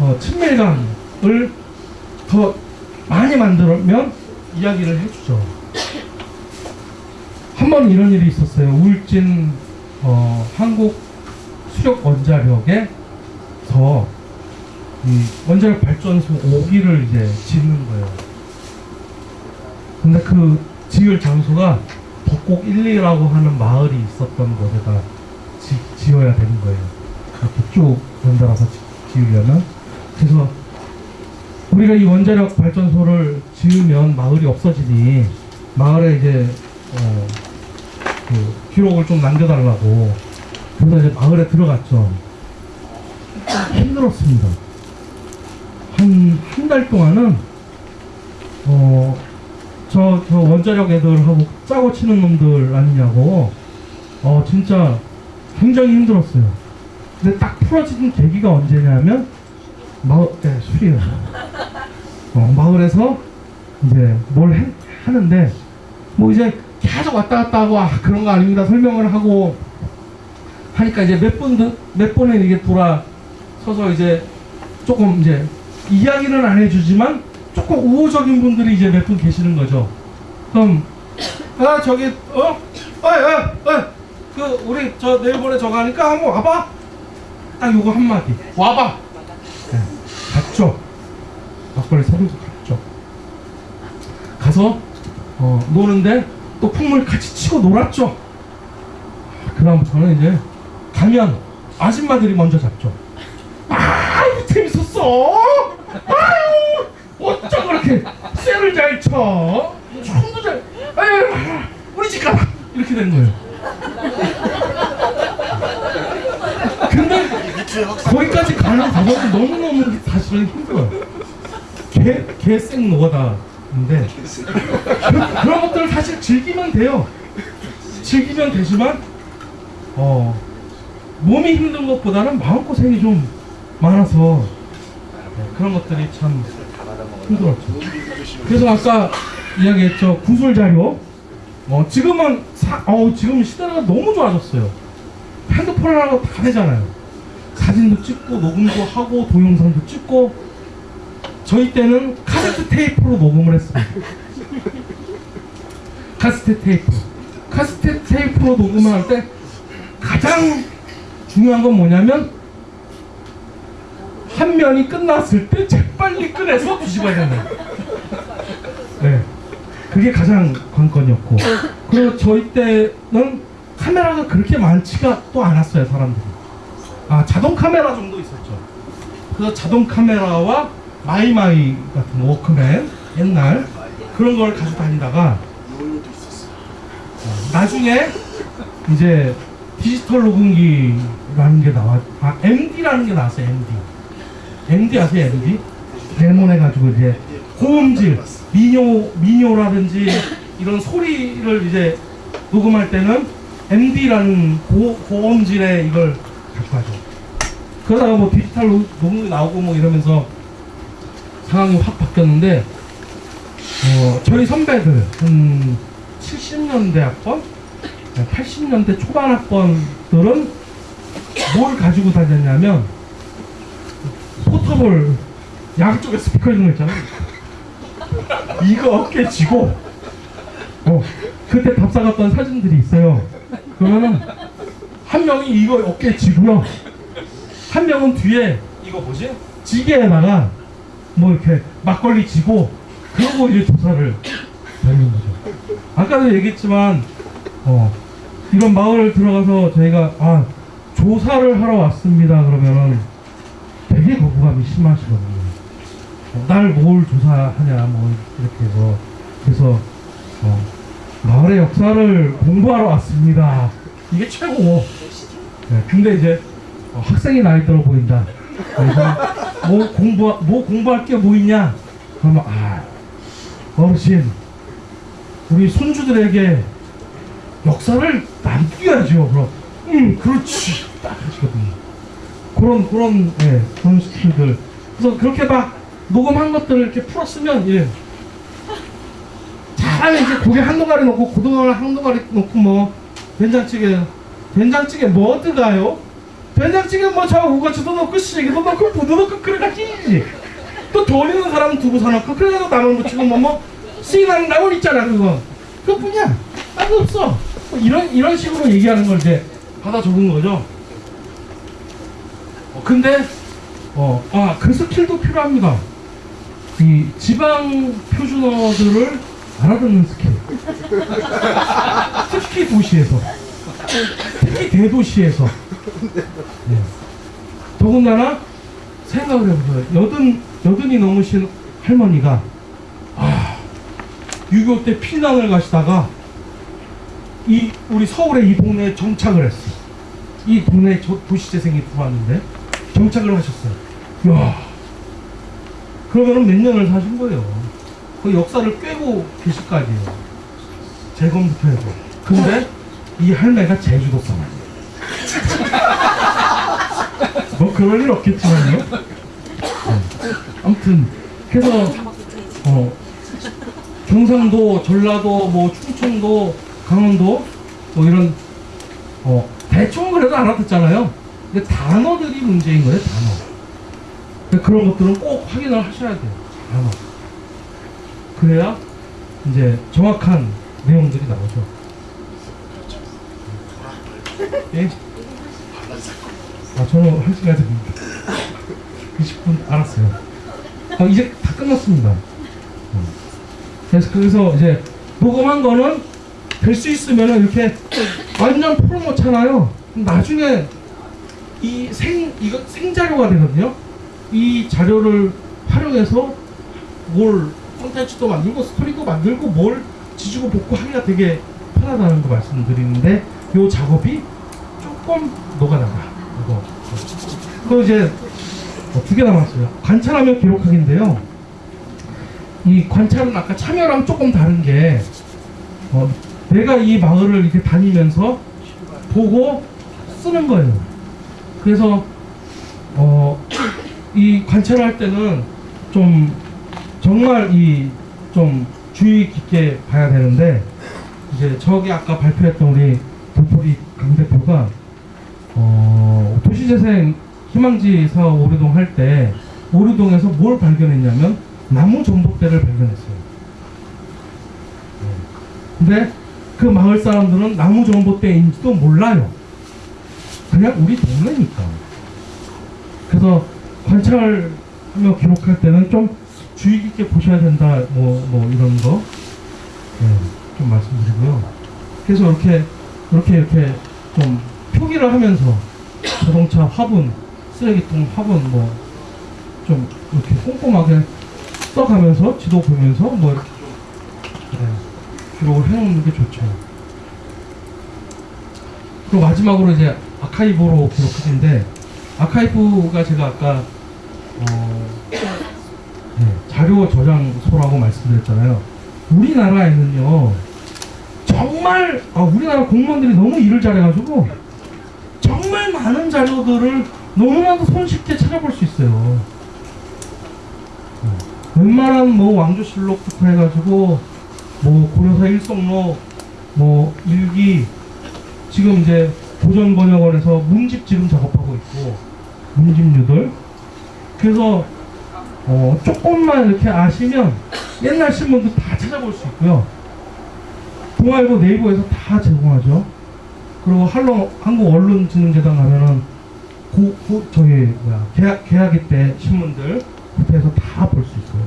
어, 친밀감을 더 많이 만들면 이야기를 해주죠. 한 번 이런 일이 있었어요. 울진 어, 한국 수력 원자력에 서이 원자력 발전소 5기를 이제 짓는 거예요. 근데 그 지을 장소가 덕곡 1, 2라고 하는 마을이 있었던 곳에다 지, 지어야 되는 거예요. 이렇게 쭉 연달아서 지, 지으려면. 그래서 우리가 이 원자력 발전소를 지으면 마을이 없어지니 마을에 이제 어, 그 기록을 좀 남겨달라고 그래서 이제 마을에 들어갔죠. 힘들었습니다. 한 한 달 동안은 어 저 저 원자력 애들하고 짜고 치는 놈들 아니냐고 어 진짜 굉장히 힘들었어요. 근데 딱 풀어지는 계기가 언제냐면 마을 네, 술이에요. 어, 마을에서 이제 뭘 해- 하는데 뭐 이제 계속 왔다 갔다 하고 아 그런 거 아닙니다 설명을 하고 하니까 이제 몇번몇 번에 이게 돌아 서서 이제 조금 이제 이야기는 안 해주지만 조금 우호적인 분들이 이제 몇 분 계시는 거죠. 그럼 아 저기 어, 어어어그 우리 저 내일 모레 저거 하니까 한번 와봐. 딱 요거 한 마디 와봐. 네, 갔죠. 막걸리 사들고 갔죠. 가서 어, 노는데 또 풍물 같이 치고 놀았죠. 그다음 저는 이제 가면 아줌마들이 먼저 잡죠. 아유 재밌었어. 아유 어쩜 그렇게 쇠를 잘 쳐. 춤도 잘. 아유 우리 집 가라. 이렇게 되는 거예요. 근데 거기까지 가는 과정은 너무너무 사실은 힘들어요. 개, 개생 노가다인데 그, 그런 것들을 사실 즐기면 돼요. 즐기면 되지만 어 몸이 힘든 것보다는 마음고생이 좀 많아서 네, 그런 것들이 참 힘들었죠. 그래서 아까 이야기했죠 구슬 자료. 어 지금은 사, 어 지금 시대가 너무 좋아졌어요. 핸드폰 하나로 다 되잖아요. 사진도 찍고 녹음도 하고 동영상도 찍고 저희 때는 카세트 테이프로 녹음을 했습니다. 카세트 테이프. 카세트 테이프로 녹음을 할 때 가장 중요한 건 뭐냐면 한 면이 끝났을 때 재빨리 꺼내서 뒤집어야 된다. 네. 그게 가장 관건이었고. 그리고 저희 때는 카메라가 그렇게 많지가 또 않았어요, 사람들이. 아, 자동 카메라 정도 있었죠. 그래서 자동 카메라와 마이마이 같은 워크맨 옛날 그런 걸 가지고 다니다가 어, 나중에 이제 디지털 녹음기라는 게 나와 아 MD라는 게 나왔어요 MD MD 아세요 MD 레몬 해가지고 이제 고음질 민요 민요라든지 이런 소리를 이제 녹음할 때는 MD라는 고, 고음질의 이걸 갖고 하죠. 그러다가 뭐 디지털 녹- 녹음이 나오고 뭐 이러면서 상황이 확 바뀌었는데 어, 저희 선배들 한 70년대 학번, 80년대 초반 학번들은 뭘 가지고 다녔냐면 포터볼 양쪽에 스피커 있는 거 있잖아요. 이거 어깨 쥐고 어, 그때 답 사갔던 사진들이 있어요. 그러면은 한 명이 이거 어깨 쥐고요. 한 명은 뒤에 이거 뭐지? 지게에다가 뭐 이렇게 막걸리 지고 그러고 이제 조사를 다니는 거죠. 아까도 얘기했지만 어 이런 마을 들어가서 저희가 아 조사를 하러 왔습니다 그러면은 부감이 심하시거든요. 어, 날뭘 조사하냐 뭐 이렇게 해서 그래서 어, 마을의 역사를 공부하러 왔습니다. 이게 최고. 네, 근데 이제 어, 학생이 나이 들어 보인다. 그래서 뭐 공부 뭐 공부할 게 뭐 있냐? 그러면 아 어르신 우리 손주들에게 역사를 남겨야죠. 그럼 음 그렇지 딱 하시거든요. 그런 그런 예 그런 스킬들. 그래서 그렇게 막 녹음한 것들을 이렇게 풀었으면 예. 잘하면 이제 고기 한 동아리 넣고 고등어를 한 동아리 넣고 뭐 된장찌개 된장찌개 뭐 들어가요? 된장찌개 뭐저 우거치도 넣고 시래기도 넣고 무도 넣고 그래가 끼지 또 돌리는 사람은 두부 사놓고 그래서 나물 무치고 뭐뭐 시나는 나물 있잖아 그거 그것뿐이야 딴거 없어 뭐 이런 이런 식으로 얘기하는 걸 이제 받아 적은 거죠 어, 근데 어 아그 스킬도 필요합니다 이 지방 표준어들을 알아듣는 스킬 특히 도시에서 특히 대도시에서 네. 더군다나 생각을 해보세요. 여든 여든이 넘으신 할머니가 아, 6.25 때 피난을 가시다가 이 우리 서울의 이 동네에 정착을 했어. 이 동네에 저- 도시재생이 들어왔는데 정착을 하셨어요. 야, 그러면은 몇 년을 사신 거예요. 그 역사를 꿰고 계실 거 아니에요. 재검부터 해서. 근데 이 할매가 제주도 사람이에요. 뭐 그럴 일 없겠지만요. 네. 아무튼 그래서 어, 경상도, 전라도, 뭐 충청도, 강원도 뭐 이런 어, 대충 그래도 알아듣잖아요. 근데 단어들이 문제인 거예요, 단어. 그런 것들은 꼭 확인을 하셔야 돼요. 단어. 그래야 이제 정확한 내용들이 나오죠. 예? 아, 저는 한 시간 됩니다. 20분 알았어요. 아, 이제 다 끝났습니다. 음. 그래서, 그래서 이제 녹음한 거는 될 수 있으면 이렇게 완전 풀어 놓잖아요. 그럼 나중에 이 생, 이거 생자료가 되거든요. 이 자료를 활용해서 뭘 콘텐츠도 만들고 스토리도 만들고 뭘 지지고 볶고 하기가 되게 편하다는 거 말씀드리는데 요 작업이 조금 녹아나가. 이거. 또 이제 어, 두개 남았어요? 관찰하며 기록하기인데요. 이 관찰은 아까 참여랑 조금 다른 게 어, 내가 이 마을을 이렇게 다니면서 보고 쓰는 거예요 그래서 어, 이 관찰할 때는 좀 정말 이 좀 주의 깊게 봐야 되는데 이제 저기 아까 발표했던 우리 도토리 강 대표가 어, 도시재생 희망지 사업 오류동 할 때 오류동에서 뭘 발견했냐면 나무 전봇대를 발견했어요. 네. 근데 그 마을 사람들은 나무 전봇대인지도 몰라요. 그냥 우리 동네니까. 그래서 관찰하며 기록할 때는 좀 주의 깊게 보셔야 된다, 뭐, 뭐, 이런 거. 네, 좀 말씀드리고요. 그래서 이렇게, 이렇게, 이렇게 좀 표기를 하면서 자동차 화분, 쓰레기통 화분, 뭐, 좀 이렇게 꼼꼼하게 써가면서, 지도 보면서, 뭐, 이렇게 좀, 네, 기록을 해놓는 게 좋죠. 그리고 마지막으로 이제 아카이브로 기록하는데, 아카이브가 제가 아까, 어, 네, 자료 저장소라고 말씀드렸잖아요. 우리나라에는요, 정말, 아, 우리나라 공무원들이 너무 일을 잘해가지고, 정말 많은 자료들을 너무나도 손쉽게 찾아볼 수 있어요. 네, 웬만한 뭐 왕조실록부터 해가지고, 뭐 고려사 일성록, 뭐 일기, 지금 이제 고전번역원에서 문집 지금 작업하고 있고, 문집류들. 그래서 어, 조금만 이렇게 아시면 옛날 신문도 다 찾아볼 수 있고요. 동아일보 네이버에서 다 제공하죠. 그리고 한국 언론진흥재단 가면은 고, 고, 저기 뭐야 계약, 계약일 때 신문들 그때서 다 볼 수 있어요.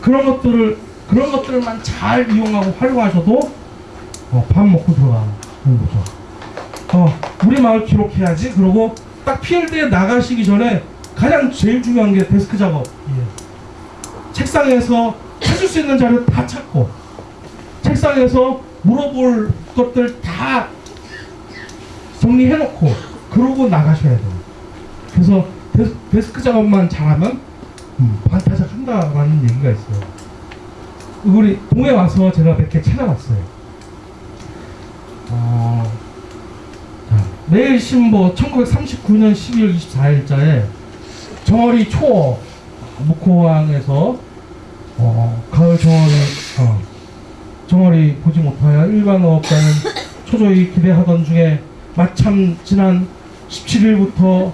그런 것들을 그런 것들만 잘 이용하고 활용하셔도 어, 밥 먹고 들어가는 거죠. 어, 우리 마을 기록해야지. 그러고 딱 PLD에 나가시기 전에 가장 제일 중요한 게 데스크 작업. 예. 책상에서 찾을 수 있는 자료 다 찾고, 책상에서 물어볼 것들 다 정리해놓고, 그러고 나가셔야 돼요. 그래서 데스, 데스크 작업만 잘하면 음, 반타작 한다라는 얘기가 있어요. 우리 동해 와서 제가 몇 개 찾아봤어요. 어, 자, 매일 신보 1939년 12월 24일자에 정어리 초어 묵호항에서 어, 가을 정어리 어, 정어리 보지 못하여 일반 어업자는 초조히 기대하던 중에 마참 지난 17일부터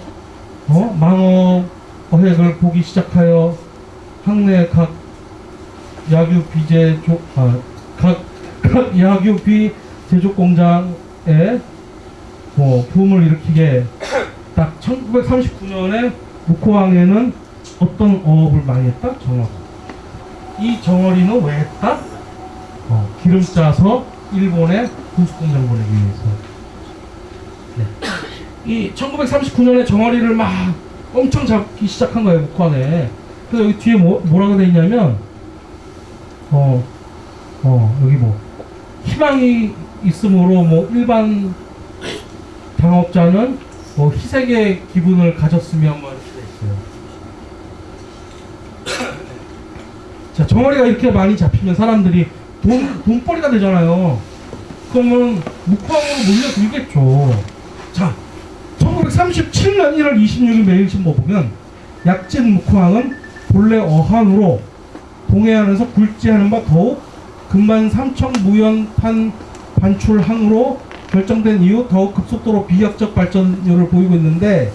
어, 망어 어획을 보기 시작하여 항내 각 야규 비제 조, 아, 각, 각 야규 비 제조 공장에 뭐 부음을 일으키게 딱 1939년에 묵호항에는 어떤 어업을 많이 했다? 정어리. 이 정어리는 왜 했다? 어, 기름 짜서 일본에 군수공장 보내기 위해서. 네. 이 1939년에 정어리를 막 엄청 잡기 시작한 거예요, 묵호항에. 그래서 여기 뒤에 뭐, 뭐라고 돼 있냐면, 어, 어, 여기 뭐, 희망이 있으므로 뭐 일반 당업자는 뭐 희색의 기분을 가졌으면 뭐 이렇게 돼 있어요. 자, 정어리가 이렇게 많이 잡히면 사람들이 돈, 돈벌이가 되잖아요. 그러면 묵황으로 몰려들겠죠. 자, 1937년 1월 26일 매일신보 보면 약진 묵황은 본래 어항으로 동해안에서 굴지하는 바 더욱 금반 삼청 무연탄 반출항으로 결정된 이후 더욱 급속도로 비약적 발전율을 보이고 있는데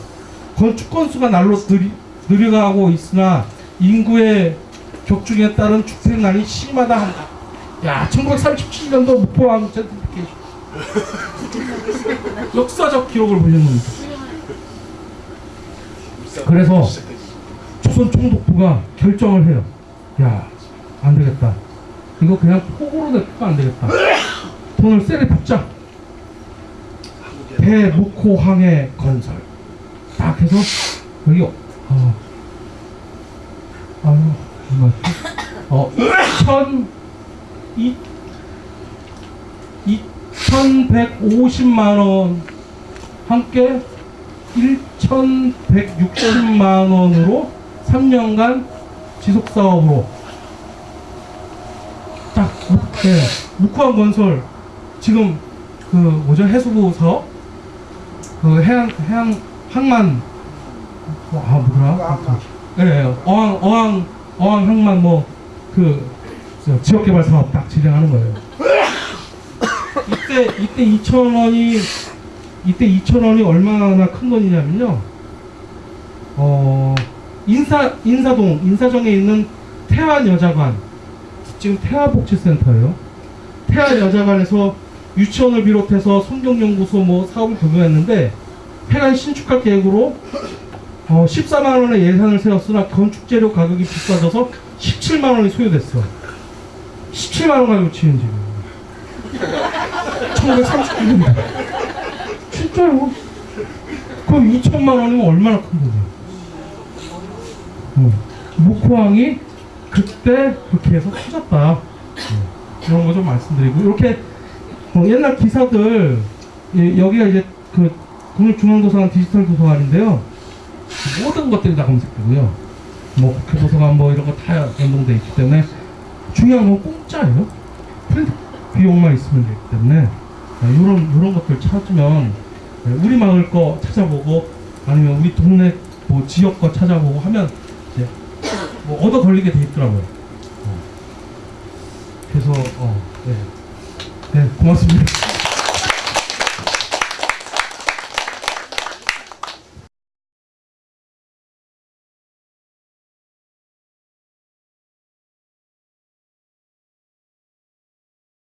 건축 건수가 날로 느리, 느려가고 있으나 인구의 격중에 따른 축생난이 심하다 한다. 야, 1937년도 목포항 젠트리피케이션. 역사적 기록을 겁니다. 그래서 조선 총독부가 결정을 해요. 야, 안 되겠다. 이거 그냥 폭으로 내면 안 되겠다. 돈을 세게 붓자. 대묵호항해 건설. 딱 해서 여기 어, 아유 얼마지? 어, 2천 이 2,150만 원. 함께 1,160만 원으로 3년간 지속 사업으로. 딱 네, 묵화원 건설. 지금 그 뭐죠? 해수부 사업 그 해양 해양 항만 뭐, 아 뭐더라 예, 예, 어항 어항 어항 항만 뭐그 지역 개발 사업 딱 진행하는 거예요. 이때 이때 2천 원이 이때 2천 원이 얼마나 큰 돈이냐면요. 어 인사 인사동 인사정에 있는 태안 여자관 지금 태아복지센터예요. 태안 여자관에서 유치원을 비롯해서 성경연구소 뭐 사업을 적용했는데 폐관 신축할 계획으로 어, 14만 원의 예산을 세웠으나 건축 재료 가격이 비싸져서 17만 원이 소요됐어. 17만 원 가지고 치는 지금. 1939년도. 진짜요? 그럼 2천만 원이면 얼마나 큰 거죠? 어. 묵호항이 그때 그렇게 해서 커졌다. 어. 이런 거 좀 말씀드리고 이렇게 어, 옛날 기사들 예, 여기가 이제 그 국립중앙도서관 디지털 도서관인데요. 모든 것들이 다 검색되고요. 뭐 국회 도서관 뭐 이런 거 다 연동돼 있기 때문에 중요한 건 공짜예요. 프린트 비용만 있으면 되기 때문에 이런 이런 것들 찾으면 네, 우리 마을 거 찾아보고 아니면 우리 동네 뭐 지역 거 찾아보고 하면 이제 뭐 얻어 걸리게 돼 있더라고요. 어. 그래서 어, 네. 네 고맙습니다.